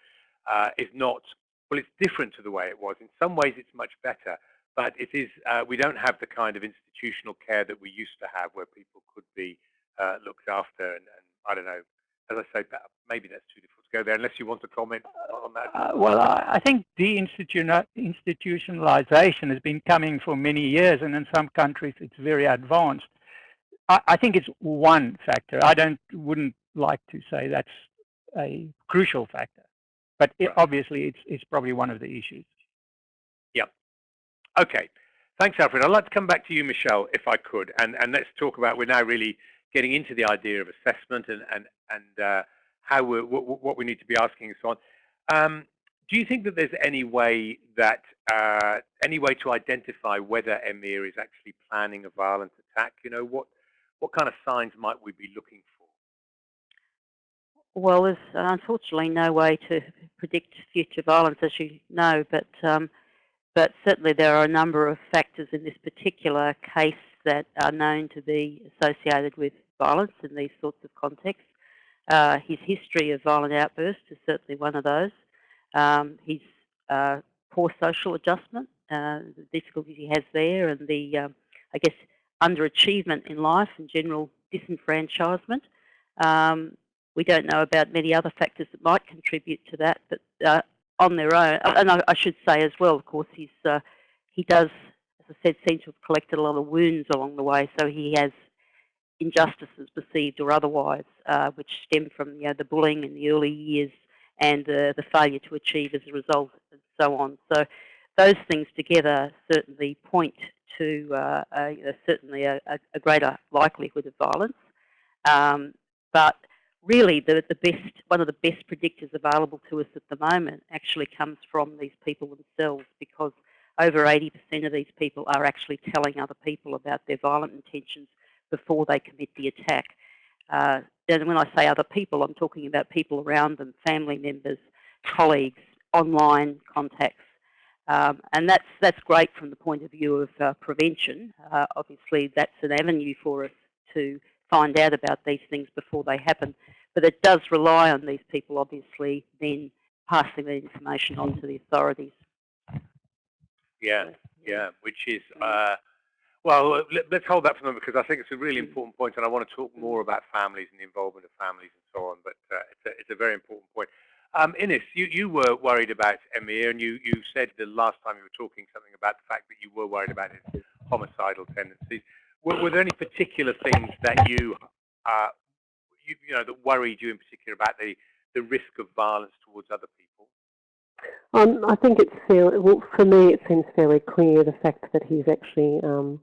uh, is not, well, it's different to the way it was. In some ways, it's much better, but it is, uh, we don't have the kind of institutional care that we used to have where people could be uh, looked after. And, and, I don't know, as I say, maybe that's too difficult to go there, unless you want to comment on that. Uh, well, I think deinstitutionalization has been coming for many years, and in some countries it's very advanced. I, I think it's one factor. I don't wouldn't like to say that's a crucial factor, but it, obviously it's it's probably one of the issues. Yep. Okay. Thanks, Alfred. I'd like to come back to you, Michelle, if I could, and and let's talk about. We're now really getting into the idea of assessment and and and uh, how we what, we need to be asking and so on. Um, do you think that there's any way that uh, any way to identify whether Emir is actually planning a violent attack? You know what what kind of signs might we be looking for? Well, there's unfortunately no way to predict future violence, as you know, but um, but certainly there are a number of factors in this particular case that are known to be associated with violence in these sorts of contexts. Uh, his history of violent outbursts is certainly one of those. Um, his uh, poor social adjustment, uh, the difficulties he has there, and the, um, I guess, underachievement in life and general disenfranchisement. Um, we don't know about many other factors that might contribute to that, but uh, on their own, and I, I, should say as well, of course, he's uh, he does, I said, seem to have collected a lot of wounds along the way, so he has injustices perceived or otherwise, uh, which stem from you know, the bullying in the early years and uh, the failure to achieve as a result, and so on. So those things together certainly point to uh, a, certainly a, a, greater likelihood of violence. Um, but really, the, the best, one of the best predictors available to us at the moment actually comes from these people themselves because over 80% of these people are actually telling other people about their violent intentions before they commit the attack. Uh, and when I say other people, I'm talking about people around them, family members, colleagues, online contacts, um, and that's, that's great from the point of view of uh, prevention. Uh, obviously, that's an avenue for us to find out about these things before they happen. But it does rely on these people, obviously, then passing the information on to the authorities. Yeah, yeah, which is, uh, well, let, us hold that for a moment because I think it's a really mm. important point and I want to talk more about families and the involvement of families and so on, but uh, it's, a, it's a very important point. Um, Innes, you, you were worried about Emir, and you, you said the last time you were talking something about the fact that you were worried about his homicidal tendencies. Were, were there any particular things that you, uh, you, you know, that worried you in particular about the, the risk of violence towards other people? Um, I think it's fairly, well, for me it seems fairly clear the fact that he's actually um,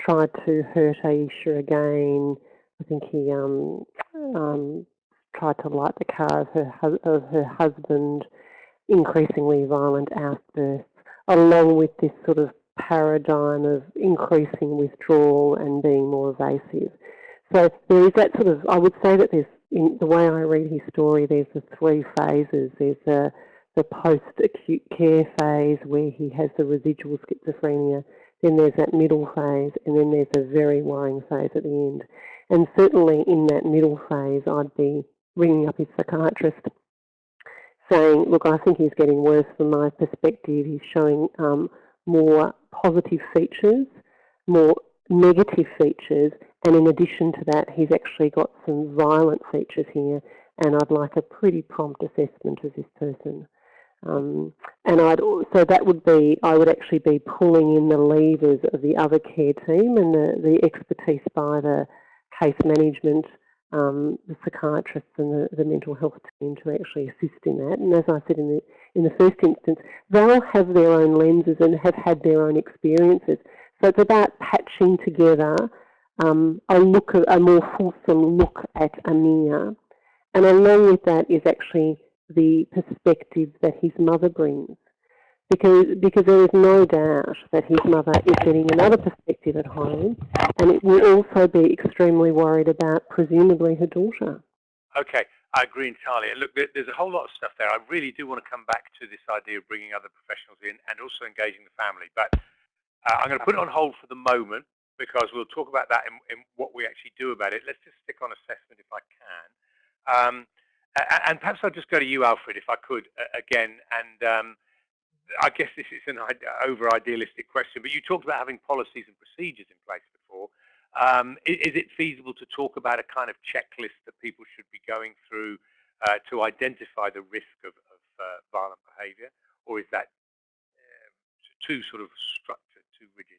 tried to hurt Aisha again. I think he um, um tried to light the car of her, of her husband, increasingly violent outbursts, along with this sort of paradigm of increasing withdrawal and being more evasive. So there is that sort of, I would say that there's, in the way I read his story, there's the three phases. There's the, the post-acute care phase where he has the residual schizophrenia, then there's that middle phase, and then there's a very worrying phase at the end. And certainly in that middle phase, I'd be ringing up his psychiatrist saying, look, I think he's getting worse from my perspective. He's showing um, more positive features, more negative features, and in addition to that, he's actually got some violent features here, and I'd like a pretty prompt assessment of this person. Um, and I'd so that would be I would actually be pulling in the levers of the other care team and the, the expertise by the case management, um, the psychiatrists and the, the mental health team to actually assist in that. And as I said in the in the first instance, they'll have their own lenses and have had their own experiences. So it's about patching together um, a look, a more fulsome look at Emir. And along with that is actually the perspective that his mother brings. Because, because there is no doubt that his mother is getting another perspective at home and it will also be extremely worried about presumably her daughter. Okay, I agree entirely. Look, there's a whole lot of stuff there. I really do want to come back to this idea of bringing other professionals in and also engaging the family. But uh, I'm going to put it on hold for the moment because we'll talk about that in, what we actually do about it. Let's just stick on assessment if I can. Um, and perhaps I'll just go to you, Alfred, if I could, again. And um, I guess this is an over idealistic question, but you talked about having policies and procedures in place before. Um, is, is, it feasible to talk about a kind of checklist that people should be going through uh, to identify the risk of, of uh, violent behaviour, or is that uh, too sort of structured, too rigid?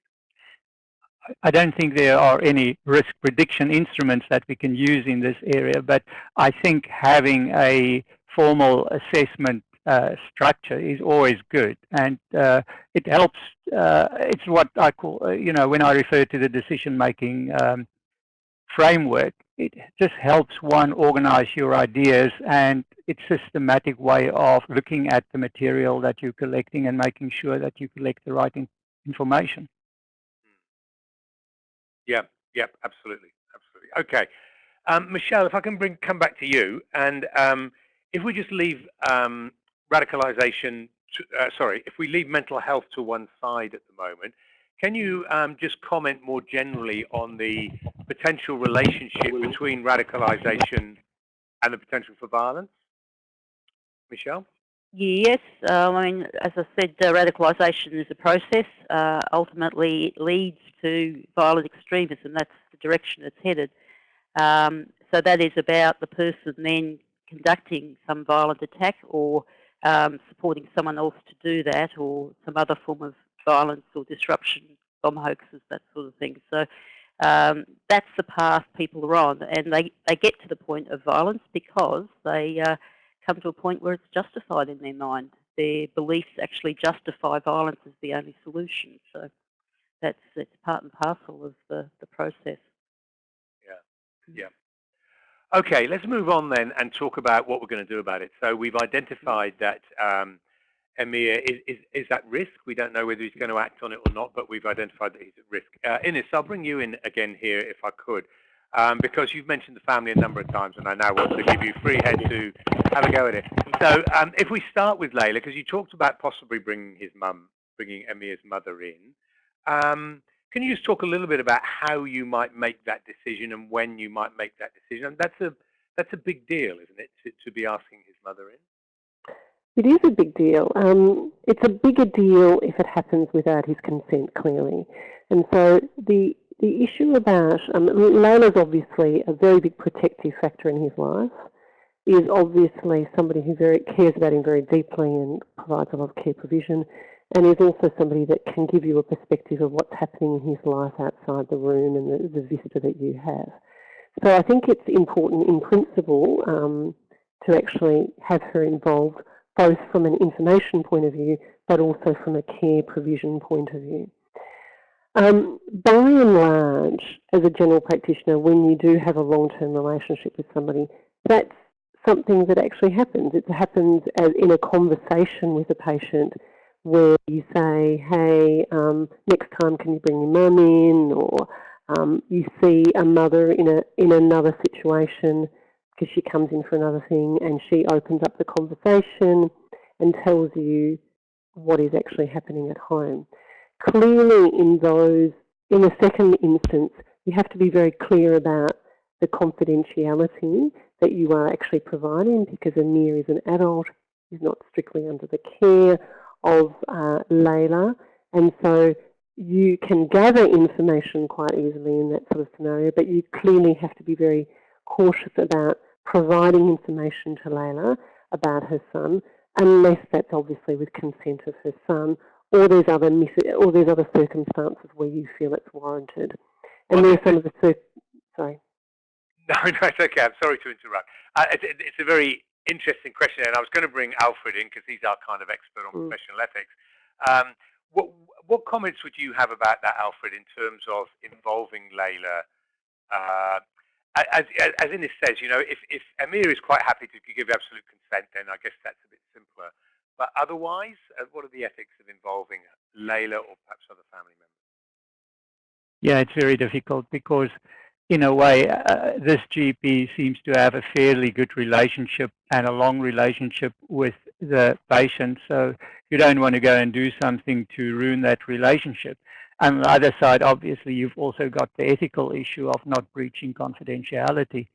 I don't think there are any risk prediction instruments that we can use in this area, but I think having a formal assessment uh, structure is always good, and uh, it helps. Uh, it's what I call, uh, you know, when I refer to the decision-making um, framework, it just helps one organize your ideas, and it's a systematic way of looking at the material that you're collecting and making sure that you collect the right in information. Yeah, yeah, absolutely, absolutely. Okay, um, Michelle, if I can bring come back to you, and um, if we just leave um, radicalization, to, uh, sorry, if we leave mental health to one side at the moment, can you um, just comment more generally on the potential relationship between radicalization and the potential for violence? Michelle? Yes, um, I mean, as I said, uh, radicalisation is a process. Uh, ultimately, it leads to violent extremism. That's the direction it's headed. Um, so that is about the person then conducting some violent attack or um, supporting someone else to do that or some other form of violence or disruption, bomb hoaxes, that sort of thing. So um, that's the path people are on. And they, they get to the point of violence because they uh, come to a point where it's justified in their mind. Their beliefs actually justify violence as the only solution. So that's it's part and parcel of the, the process. Yeah, yeah. Okay, let's move on then and talk about what we're going to do about it. So we've identified that um, Emir is, is, is at risk. We don't know whether he's going to act on it or not, but we've identified that he's at risk. Uh, Innes, I'll bring you in again here if I could um, because you've mentioned the family a number of times, and I now want to give you free head to have a go at it. So um, if we start with Layla, because you talked about possibly bringing his mum, bringing Emir's mother in, um, can you just talk a little bit about how you might make that decision and when you might make that decision? And that's a that's a big deal, isn't it, to, to be asking his mother in? It is a big deal. Um, it's a bigger deal if it happens without his consent, clearly. And so the the issue about um, Layla's obviously a very big protective factor in his life. Is obviously somebody who very cares about him very deeply and provides a lot of care provision, and is also somebody that can give you a perspective of what's happening in his life outside the room and the, the vista that you have. So I think it's important in principle um, to actually have her involved both from an information point of view but also from a care provision point of view. Um, by and large, as a general practitioner, when you do have a long-term relationship with somebody, that's something that actually happens. It happens as in a conversation with a patient where you say, hey, um, next time can you bring your mum in? Or um, you see a mother in, a, in another situation because she comes in for another thing and she opens up the conversation and tells you what is actually happening at home. Clearly in those, in the second instance, you have to be very clear about the confidentiality that you are actually providing because Emir is an adult, he's not strictly under the care of uh, Layla, and so you can gather information quite easily in that sort of scenario, but you clearly have to be very cautious about providing information to Layla about her son, unless that's obviously with consent of her son, or there's other or there's other circumstances where you feel it's warranted. And well, there's some of the sorry. No, no, it's okay. I'm sorry to interrupt. Uh, it's, it's, a very interesting question, and I was going to bring Alfred in because he's our kind of expert on mm. professional ethics. Um, what, what comments would you have about that, Alfred, in terms of involving Layla? Uh, as, as Innes says, you know, if, if Emir is quite happy to give absolute consent, then I guess that's a bit simpler. But otherwise, uh, what are the ethics of involving Layla or perhaps other family members? Yeah, it's very difficult because in a way, uh, this GP seems to have a fairly good relationship and a long relationship with the patient. So you don't want to go and do something to ruin that relationship. And on the other side, obviously, you've also got the ethical issue of not breaching confidentiality.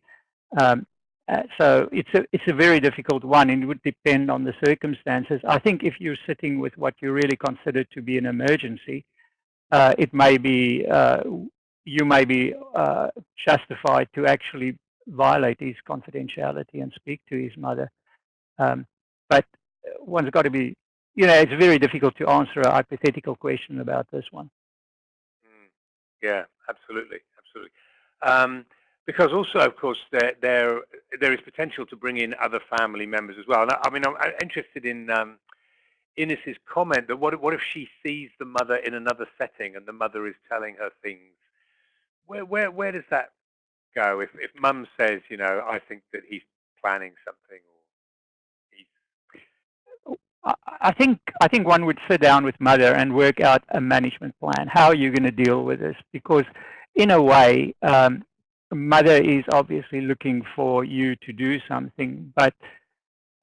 Um, uh, so it's a it's a very difficult one, and it would depend on the circumstances. I think if you're sitting with what you really consider to be an emergency, uh, it may be uh, you may be uh, justified to actually violate his confidentiality and speak to his mother. Um, but one's got to be, you know, it's very difficult to answer a hypothetical question about this one. Mm, yeah, absolutely, absolutely. Um, because also, of course, there, there there is potential to bring in other family members as well. And I, I mean, I'm interested in um, comment that what what if she sees the mother in another setting and the mother is telling her things where where where does that go? If if mum says, you know, I think that he's planning something, or he's I think I think one would sit down with mother and work out a management plan. How are you going to deal with this? Because in a way, um, mother is obviously looking for you to do something, but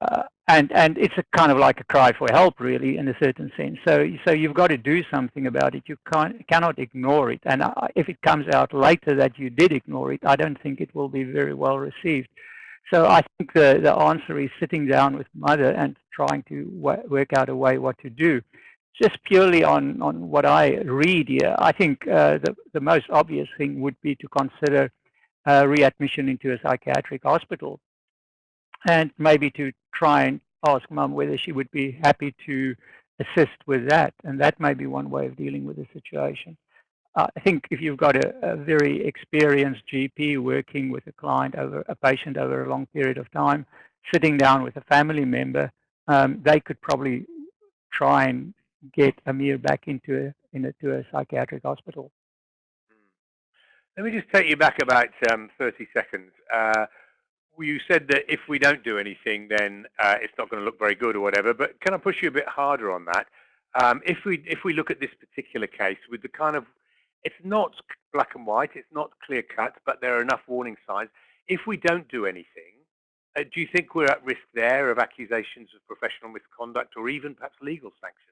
uh, and and it's a kind of like a cry for help, really, in a certain sense. So so you've got to do something about it. You can't cannot ignore it. And uh, if it comes out later that you did ignore it, I don't think it will be very well received. So I think the the answer is sitting down with mother and trying to work out a way what to do. Just purely on on what I read here, I think uh, the the most obvious thing would be to consider uh, readmission into a psychiatric hospital and maybe to try and ask mum whether she would be happy to assist with that. And that may be one way of dealing with the situation. I think if you've got a, a, very experienced GP working with a client over a patient over a long period of time, sitting down with a family member, um, they could probably try and get Emir back into a, into a psychiatric hospital. Let me just take you back about um, 30 seconds. Uh, you said that if we don't do anything, then uh, it's not going to look very good or whatever. But can I push you a bit harder on that? Um, if we if we look at this particular case with the kind of, it's not black and white, it's not clear cut, but there are enough warning signs. If we don't do anything, uh, do you think we're at risk there of accusations of professional misconduct or even perhaps legal sanctions?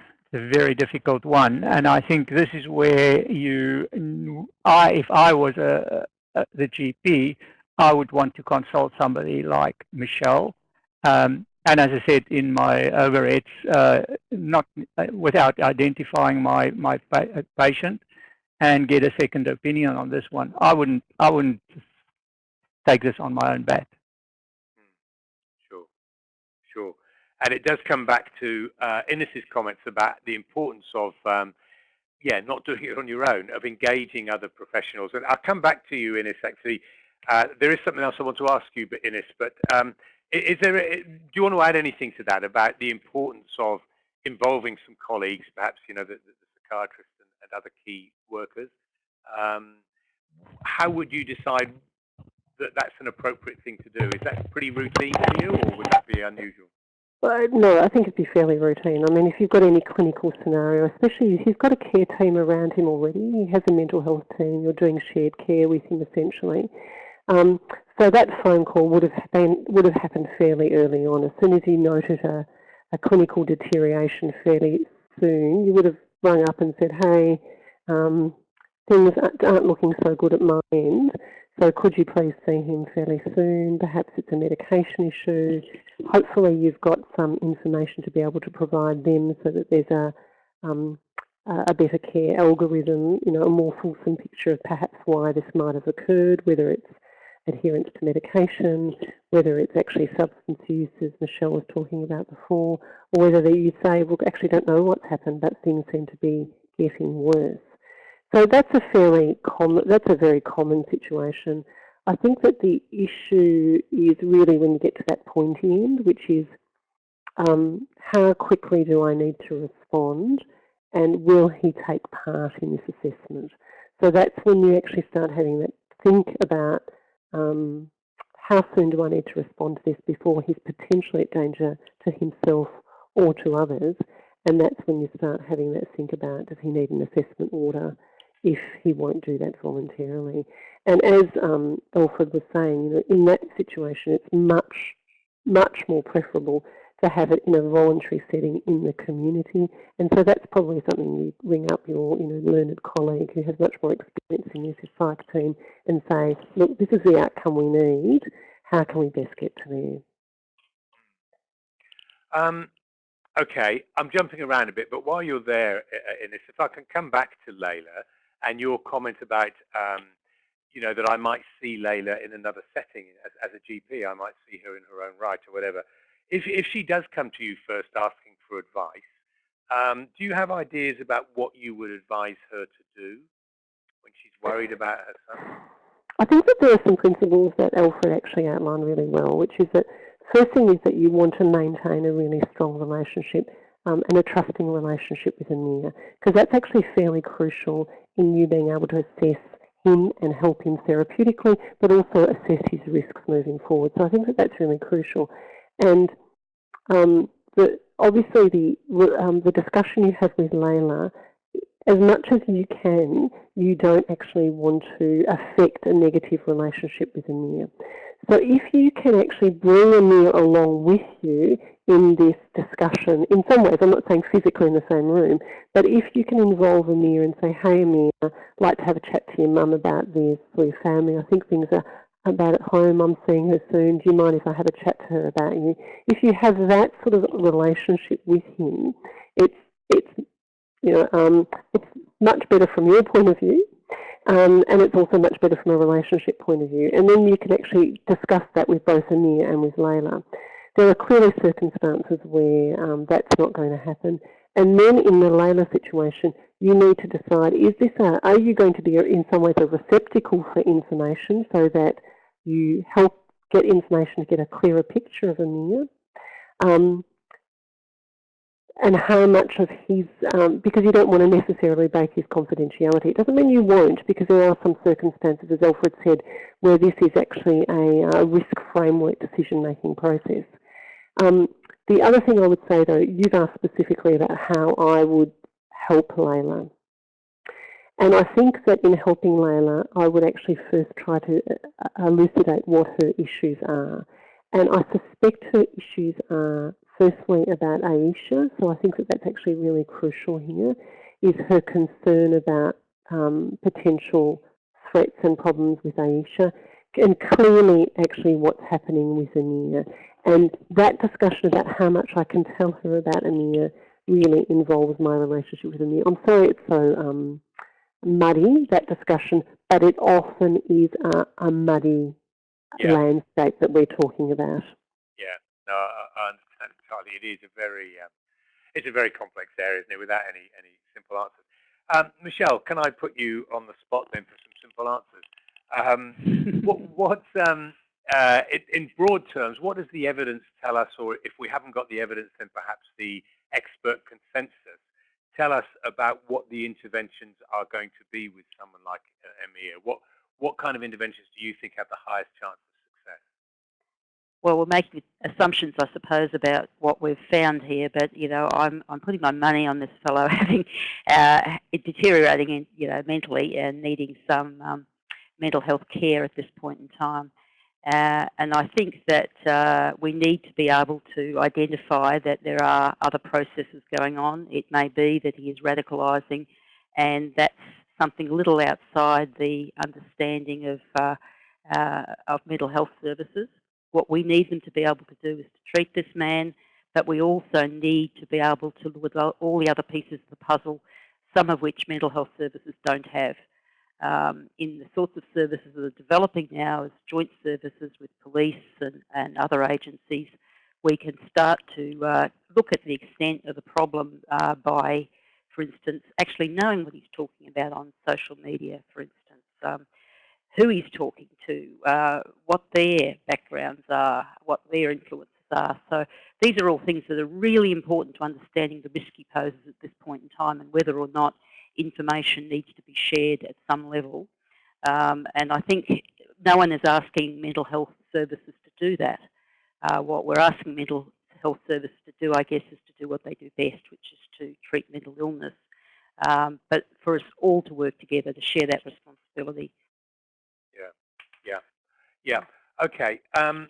a very difficult one. And I think this is where you, I, if I was a, a, the GP, I would want to consult somebody like Michelle. Um, and as I said in my overheads, uh, not uh, without identifying my my pa uh, patient, and get a second opinion on this one. I wouldn't I wouldn't take this on my own bat. And it does come back to uh, Innes's comments about the importance of, um, yeah, not doing it on your own, of engaging other professionals. And I'll come back to you, Innes, actually. Uh, there is something else I want to ask you, but Innes, but um, is there, a, do you want to add anything to that about the importance of involving some colleagues, perhaps, you know, the, the and, and, other key workers? Um, how would you decide that that's an appropriate thing to do? Is that pretty routine for you, or would that be unusual? No, I think it'd be fairly routine. I mean, if you've got any clinical scenario, especially if you've got a care team around him already, he has a mental health team, you're doing shared care with him essentially. Um, so that phone call would have been would have happened fairly early on. As soon as you noted a, a clinical deterioration fairly soon, you would have rung up and said, "Hey, um, things aren't looking so good at my end. So could you please see him fairly soon? Perhaps it's a medication issue. Hopefully you've got some information to be able to provide them so that there's a um, a better care algorithm, you know, a more fulsome picture of perhaps why this might have occurred, whether it's adherence to medication, whether it's actually substance use, as Michelle was talking about before, or whether you say, well, actually don't know what's happened, but things seem to be getting worse. So that's a fairly common, that's a very common situation. I think that the issue is really when you get to that pointy end, which is um, how quickly do I need to respond and will he take part in this assessment? So that's when you actually start having that think about um, how soon do I need to respond to this before he's potentially at danger to himself or to others. And that's when you start having that think about does he need an assessment order if he won't do that voluntarily. And as um, Alfred was saying, you know, in that situation, it's much, much more preferable to have it in a voluntary setting in the community. And so that's probably something you ring up your you know, learned colleague who has much more experience in this psych team and say, look, this is the outcome we need. How can we best get to there? Um, okay, I'm jumping around a bit, but while you're there in this, if I can come back to Layla and your comment about, um, you know, that I might see Layla in another setting as, as a GP, I might see her in her own right or whatever if, if she does come to you first asking for advice, um, do you have ideas about what you would advise her to do when she's worried about her son? I think that there are some principles that Alfred actually outlined really well, which is that first thing is that you want to maintain a really strong relationship um, and a trusting relationship with Emir, because that's actually fairly crucial in you being able to assess him and help him therapeutically, but also assess his risks moving forward. So I think that that's really crucial. And um, the, obviously the, um, the discussion you have with Layla, as much as you can, you don't actually want to affect a negative relationship with Emir. So if you can actually bring a Emir along with you in this discussion, in some ways, I'm not saying physically in the same room, but if you can involve Emir and say, hey Emir, I'd like to have a chat to your mum about this for your family, I think things are about at home, I'm seeing her soon, do you mind if I have a chat to her about you? If you have that sort of relationship with him, it's, it's, you know, um, it's much better from your point of view, um, and it's also much better from a relationship point of view. And then you can actually discuss that with both Emir and with Layla. There are clearly circumstances where um, that's not going to happen. And then in the Layla situation, you need to decide, is this a, are you going to be in some ways a receptacle for information so that you help get information to get a clearer picture of Emir. Um, and how much of his, um, because you don't want to necessarily break his confidentiality. It doesn't mean you won't, because there are some circumstances, as Alfred said, where this is actually a, a risk framework decision-making process. Um, the other thing I would say, though, you've asked specifically about how I would help Layla. And I think that in helping Layla, I would actually first try to uh, elucidate what her issues are. And I suspect her issues are firstly about Aisha, so I think that that's actually really crucial here, is her concern about um, potential threats and problems with Aisha, and clearly actually what's happening with Emir. And that discussion about how much I can tell her about Emir really involves my relationship with Emir. I'm sorry it's so um, muddy, that discussion, but it often is a, a muddy yeah. landscape that we're talking about. Yeah, no, It is a very, um, it's a very complex area, isn't it, without any, any simple answers. Um, Michelle, can I put you on the spot then for some simple answers? Um, what, what's, um, uh, it, in broad terms, what does the evidence tell us, or if we haven't got the evidence, then perhaps the expert consensus tell us about what the interventions are going to be with someone like uh, Emir. What what kind of interventions do you think have the highest chance of? Well, we're making assumptions, I suppose, about what we've found here, but you know, I'm I'm putting my money on this fellow having uh, deteriorating, in, you know, mentally and needing some um, mental health care at this point in time. Uh, and I think that uh, we need to be able to identify that there are other processes going on. It may be that he is radicalising, and that's something a little outside the understanding of uh, uh, of mental health services. What we need them to be able to do is to treat this man, but we also need to be able to look at all the other pieces of the puzzle, some of which mental health services don't have. Um, in the sorts of services that are developing now as joint services with police and, and other agencies, we can start to uh, look at the extent of the problem uh, by, for instance, actually knowing what he's talking about on social media, for instance, um, who he's talking to, uh, what their backgrounds are, what their influences are. So these are all things that are really important to understanding the risk he poses at this point in time and whether or not information needs to be shared at some level. Um, and I think no one is asking mental health services to do that. Uh, what we're asking mental health services to do, I guess, is to do what they do best, which is to treat mental illness. Um, but for us all to work together to share that responsibility. Yeah. Okay. Um,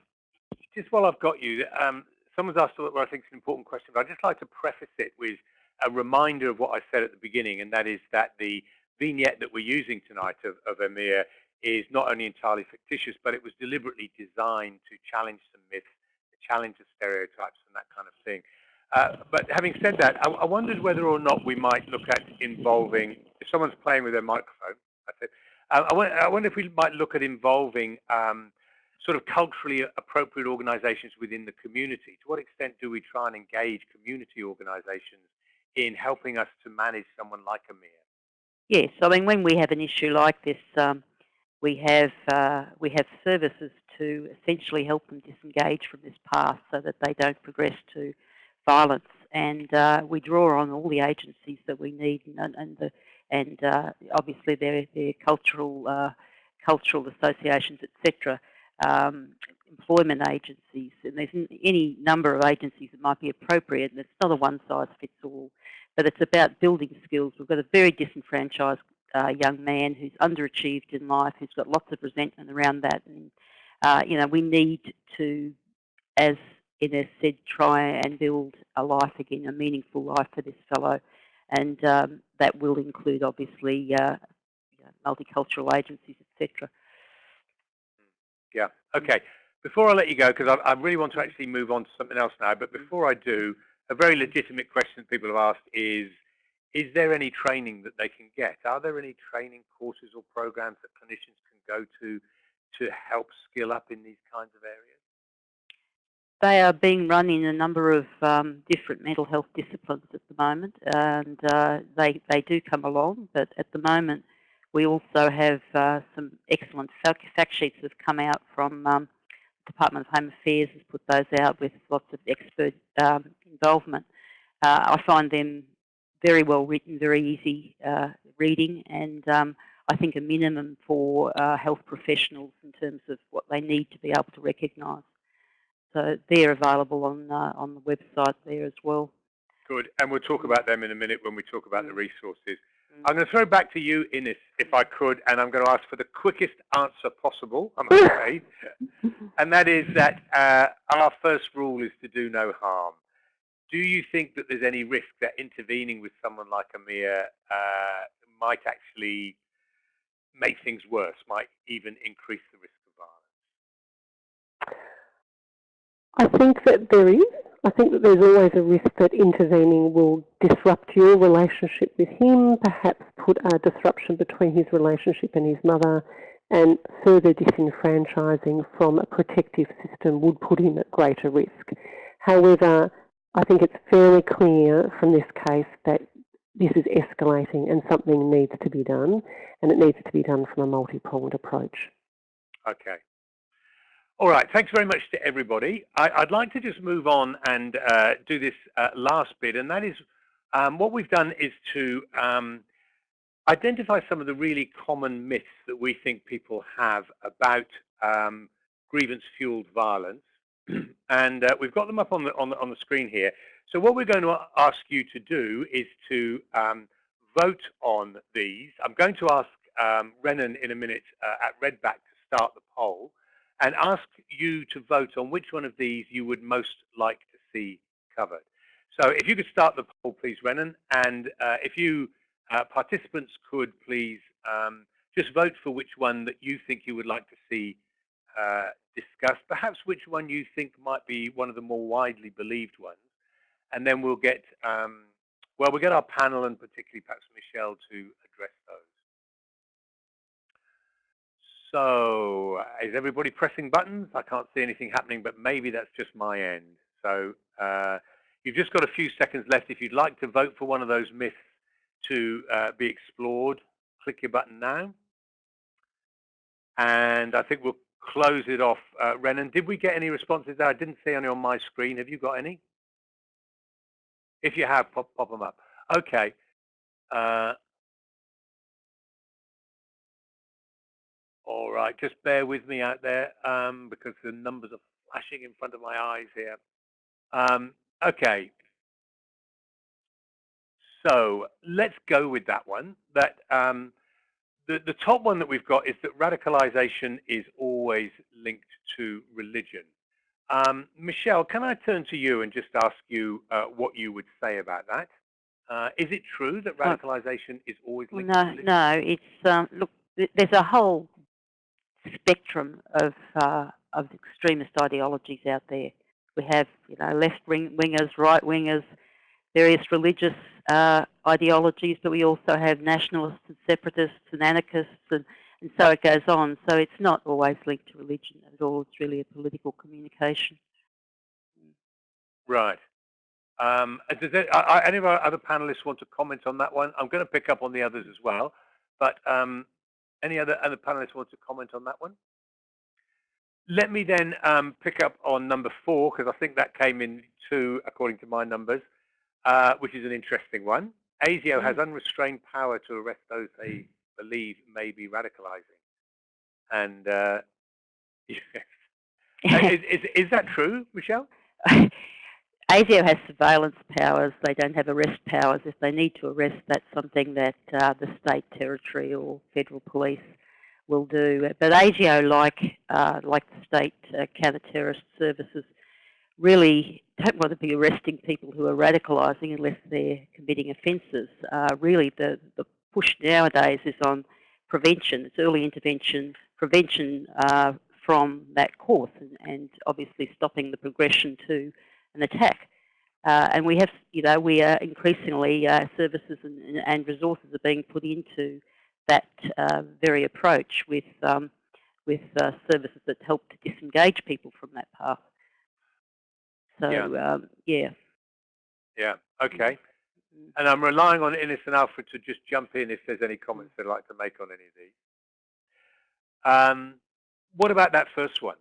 just while I've got you, um, someone's asked what I think is an important question, but I'd just like to preface it with a reminder of what I said at the beginning, and that is that the vignette that we're using tonight of, of Emir is not only entirely fictitious, but it was deliberately designed to challenge some myths, to challenge the stereotypes and that kind of thing. Uh, but having said that, I, I, wondered whether or not we might look at involving, if someone's playing with their microphone, that's it. Uh, I, wonder, I, wonder, if we might look at involving um, sort of culturally appropriate organizations within the community. To what extent do we try and engage community organizations in helping us to manage someone like Emir? Yes, I mean when we have an issue like this, um, we have uh, we have services to essentially help them disengage from this path so that they don't progress to violence. And uh, we draw on all the agencies that we need, and, and the and uh, obviously their their cultural uh, cultural associations, etc. Um, employment agencies, and there's any number of agencies that might be appropriate, and it's not a one-size-fits-all, but it's about building skills. We've got a very disenfranchised uh, young man who's underachieved in life, who's got lots of resentment around that, and uh, you know we need to, as Innes said, try and build a life again, a meaningful life for this fellow, and um, that will include obviously uh, multicultural agencies, etc. Yeah. Okay. Before I let you go, because I, I, really want to actually move on to something else now, but before I do, a very legitimate question that people have asked is, is there any training that they can get? Are there any training courses or programs that clinicians can go to to help skill up in these kinds of areas? They are being run in a number of um, different mental health disciplines at the moment, and uh, they, they do come along, but at the moment we also have uh, some excellent fact sheets that have come out from um, Department of Home Affairs has put those out with lots of expert um, involvement. Uh, I find them very well written, very easy uh, reading, and um, I think a minimum for uh, health professionals in terms of what they need to be able to recognise. So they're available on uh, on the website there as well. Good, and we'll talk about them in a minute when we talk about the mm. resources. I'm going to throw back to you, Innes, if I could, and I'm going to ask for the quickest answer possible, I'm afraid. and that is that uh, our first rule is to do no harm. Do you think that there's any risk that intervening with someone like Emir uh, might actually make things worse, might even increase the risk of violence? I think that there is. I think that there's always a risk that intervening will disrupt your relationship with him, perhaps put a disruption between his relationship and his mother, and further disenfranchising from a protective system would put him at greater risk. However, I think it's fairly clear from this case that this is escalating and something needs to be done, and it needs to be done from a multi-pronged approach. Okay. All right, thanks very much to everybody. I, would like to just move on and uh, do this uh, last bit, and that is um, what we've done is to um, identify some of the really common myths that we think people have about um, grievance-fueled violence. and uh, we've got them up on the, on the, on the screen here. So what we're going to ask you to do is to um, vote on these. I'm going to ask um, Renan in a minute uh, at Redback to start the poll and ask you to vote on which one of these you would most like to see covered. So if you could start the poll, please, Renan, and uh, if you uh, participants could please um, just vote for which one that you think you would like to see uh, discussed, perhaps which one you think might be one of the more widely believed ones, and then we'll get, um, well, we'll get our panel and particularly perhaps Michelle to address those. So, is everybody pressing buttons? I can't see anything happening, but maybe that's just my end. So, uh, you've just got a few seconds left. If you'd like to vote for one of those myths to uh, be explored, click your button now. And I think we'll close it off. Uh, Renan, did we get any responses there? I didn't see any on my screen. Have you got any? If you have, pop, pop them up. Okay. Uh, all right, just bear with me out there um, because the numbers are flashing in front of my eyes here. Um, okay, so let's go with that one. That um, the, the top one that we've got is that radicalization is always linked to religion. Um, Michelle, can I turn to you and just ask you uh, what you would say about that? Uh, is it true that radicalization is always linked no, to religion? No, it's, um, look, there's a whole spectrum of, uh, of extremist ideologies out there. We have, you know, left wing wingers, right wingers, various religious uh, ideologies, but we also have nationalists and separatists and anarchists, and, and so it goes on. So it's not always linked to religion at all. It's really a political communication. Right. Um, does it, uh, any of our other panelists want to comment on that one? I'm going to pick up on the others as well, but um, any other other panelists want to comment on that one? Let me then um, pick up on number four because I think that came in two according to my numbers uh, which is an interesting one. ASIO has mm. unrestrained power to arrest those they believe may be radicalizing. And uh, yes. is, is, is that true, Michelle? ASIO has surveillance powers. They don't have arrest powers. If they need to arrest, that's something that uh, the state, territory, or federal police will do. But ASIO, like uh, like the state uh, counter-terrorist services, really don't want to be arresting people who are radicalising unless they're committing offences. Uh, really, the, the push nowadays is on prevention. It's early intervention, prevention uh, from that course, and, and, obviously stopping the progression to an attack. Uh, and we have, you know, we are increasingly uh, services and, and, resources are being put into that uh, very approach with um, with uh, services that help to disengage people from that path. So yeah, um, yeah. Yeah. Okay. Mm-hmm. And I'm relying on Innes and Alfred to just jump in if there's any comments they'd like to make on any of these. Um, what about that first one?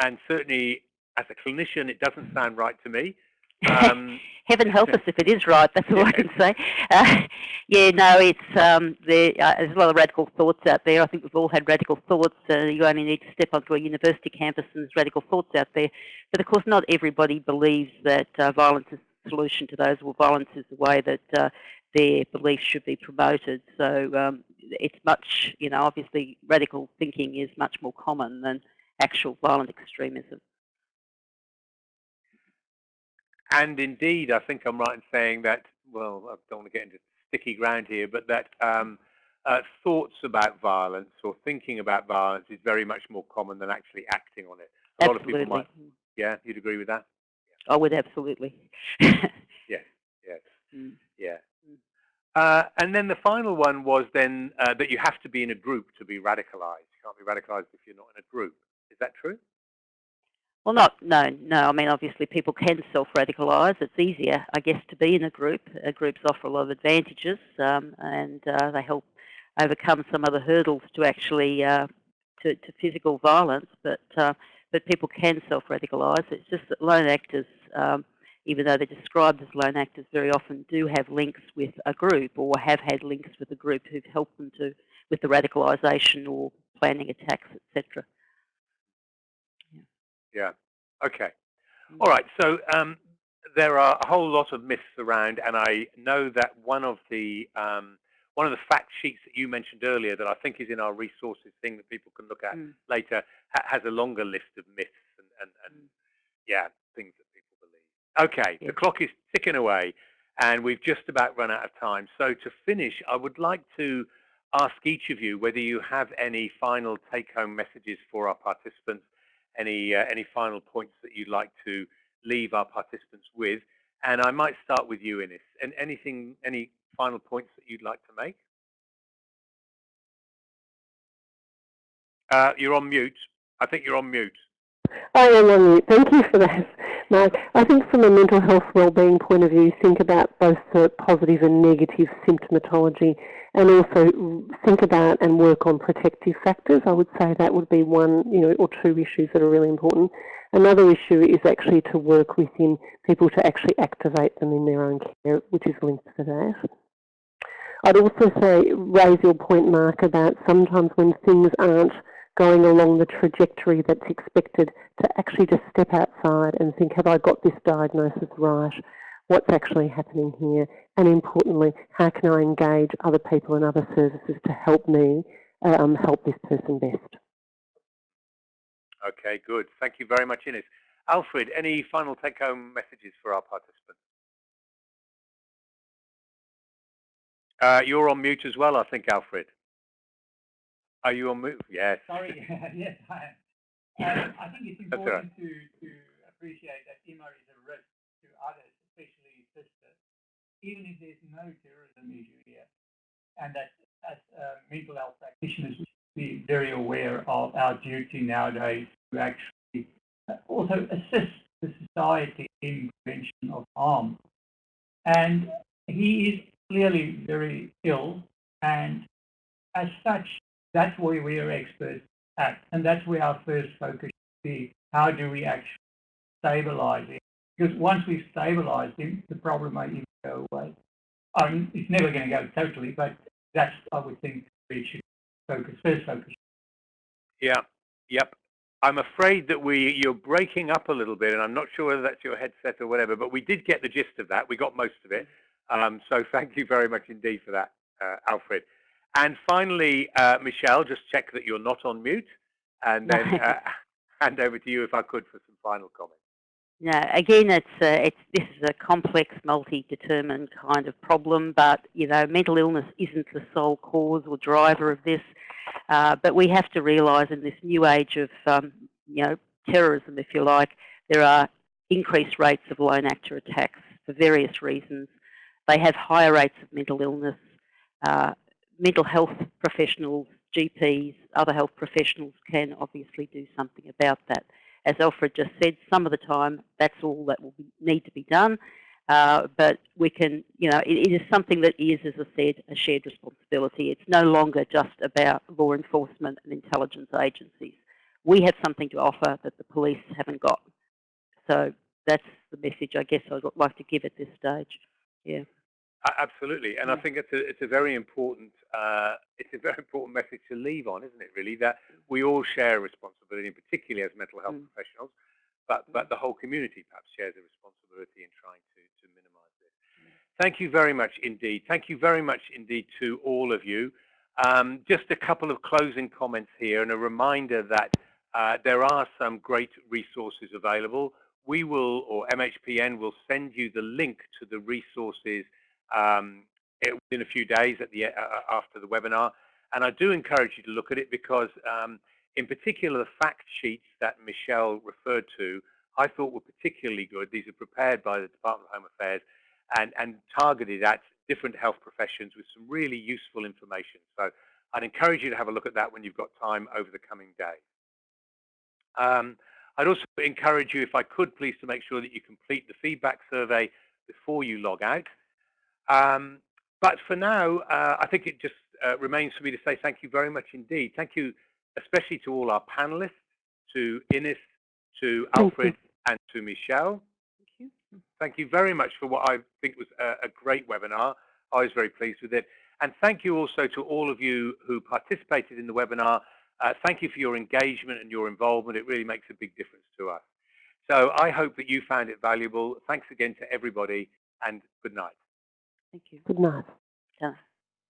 And certainly, as a clinician, it doesn't sound right to me. Um, Heaven help us if it is right. That's all I can say. Uh, yeah, no, it's um, there, uh, there's a lot of radical thoughts out there. I think we've all had radical thoughts. Uh, you only need to step onto a university campus and there's radical thoughts out there. But of course, not everybody believes that uh, violence is the solution to those, or violence is the way that uh, their beliefs should be promoted. So um, it's much, you know, obviously radical thinking is much more common than actual violent extremism. And indeed, I think I'm right in saying that, well, I don't want to get into sticky ground here, but that um, uh, thoughts about violence or thinking about violence is very much more common than actually acting on it. A absolutely. lot of people might, yeah, you'd agree with that? Yeah. I would absolutely. yes, yes, mm. yeah. Mm. Uh, and then the final one was then uh, that you have to be in a group to be radicalized. You can't be radicalized if you're not in a group. Is that true? Well, not, no, no. I mean, obviously people can self-radicalise. It's easier, I guess, to be in a group. Uh, groups offer a lot of advantages um, and uh, they help overcome some other hurdles to actually, uh, to, to, physical violence, but, uh, but people can self-radicalise. It's just that lone actors, um, even though they're described as lone actors, very often do have links with a group or have had links with a group who've helped them to with the radicalisation or planning attacks, etc. Yeah. Okay. Mm. All right. So um, there are a whole lot of myths around, and I know that one of the um, one of the fact sheets that you mentioned earlier that I think is in our resources thing that people can look at mm. later ha has a longer list of myths and, and, and mm. yeah, things that people believe. Okay, yeah. the clock is ticking away and we've just about run out of time. So to finish, I would like to ask each of you whether you have any final take-home messages for our participants, any uh, any final points that you'd like to leave our participants with. And I might start with you, Innes. And anything, any final points that you'd like to make? Uh, you're on mute. I think you're on mute. I am on mute. Thank you for that, Mark. I think from a mental health wellbeing point of view, think about both the positive and negative symptomatology and also think about and work on protective factors. I would say that would be one, you know, or two issues that are really important. Another issue is actually to work within people to actually activate them in their own care, which is linked to that. I'd also say, raise your point, Mark, about sometimes when things aren't going along the trajectory that's expected, to actually just step outside and think, have I got this diagnosis right? What's actually happening here? And importantly, how can I engage other people and other services to help me um, help this person best? Okay, good. Thank you very much, Innes. Alfred, any final take-home messages for our participants? Uh, you're on mute as well, I think, Alfred. Are you on mute? Yes. Sorry, yes, I am. Um, I think it's important right. to, to appreciate that Emir is a risk to others, especially sisters, even if there's no terrorism issue here. And that as uh, mental health practitioners, we should be very aware of our duty nowadays to actually uh, also assist the society in prevention of harm. And he is clearly very ill, and as such, that's where we are experts at, and that's where our first focus should be. How do we actually stabilize him? Because once we've stabilized him, the problem may go away. I mean, it's never going to go totally, but that's, I would think, we should focus, first focus. Yeah, yep. I'm afraid that we you're breaking up a little bit, and I'm not sure whether that's your headset or whatever, but we did get the gist of that. We got most of it. Um, so thank you very much indeed for that, uh, Alfred. And finally, uh, Michelle, just check that you're not on mute, and then uh, hand over to you if I could for some final comments. No, again, it's, uh, it's this is a complex, multi-determined kind of problem, but you know, mental illness isn't the sole cause or driver of this. Uh, but we have to realise in this new age of um, you know terrorism, if you like, there are increased rates of lone actor attacks for various reasons. They have higher rates of mental illness. Uh, mental health professionals, GPs, other health professionals can obviously do something about that. As Alfred just said, some of the time that's all that will be, need to be done. Uh, but we can, you know, it, it is something that is, as I said, a shared responsibility. It's no longer just about law enforcement and intelligence agencies. We have something to offer that the police haven't got. So that's the message I guess I'd like to give at this stage. Yeah. Absolutely, and I think it's a it's a very important uh, it's a very important message to leave on, isn't it? Really, that we all share a responsibility, particularly as mental health mm. professionals, but but mm. the whole community perhaps shares a responsibility in trying to to minimise this. Mm. Thank you very much indeed. Thank you very much indeed to all of you. Um, just a couple of closing comments here, and a reminder that uh, there are some great resources available. We will, or MHPN will send you the link to the resources um, within a few days at the uh, uh, after the webinar. And I do encourage you to look at it because, um, in particular, the fact sheets that Michelle referred to, I thought were particularly good. These are prepared by the Department of Home Affairs and, and targeted at different health professions with some really useful information. So I'd encourage you to have a look at that when you've got time over the coming days. Um, I'd also encourage you, if I could, please, to make sure that you complete the feedback survey before you log out. Um, but for now, uh, I think it just uh, remains for me to say thank you very much indeed. Thank you especially to all our panelists, to Innes, to Alfred, and to Michelle. thank you Thank you very much for what I think was a, a great webinar. I was very pleased with it. And thank you also to all of you who participated in the webinar. Uh, thank you for your engagement and your involvement. It really makes a big difference to us. So I hope that you found it valuable. Thanks again to everybody and good night. Thank you. Good night. Yeah.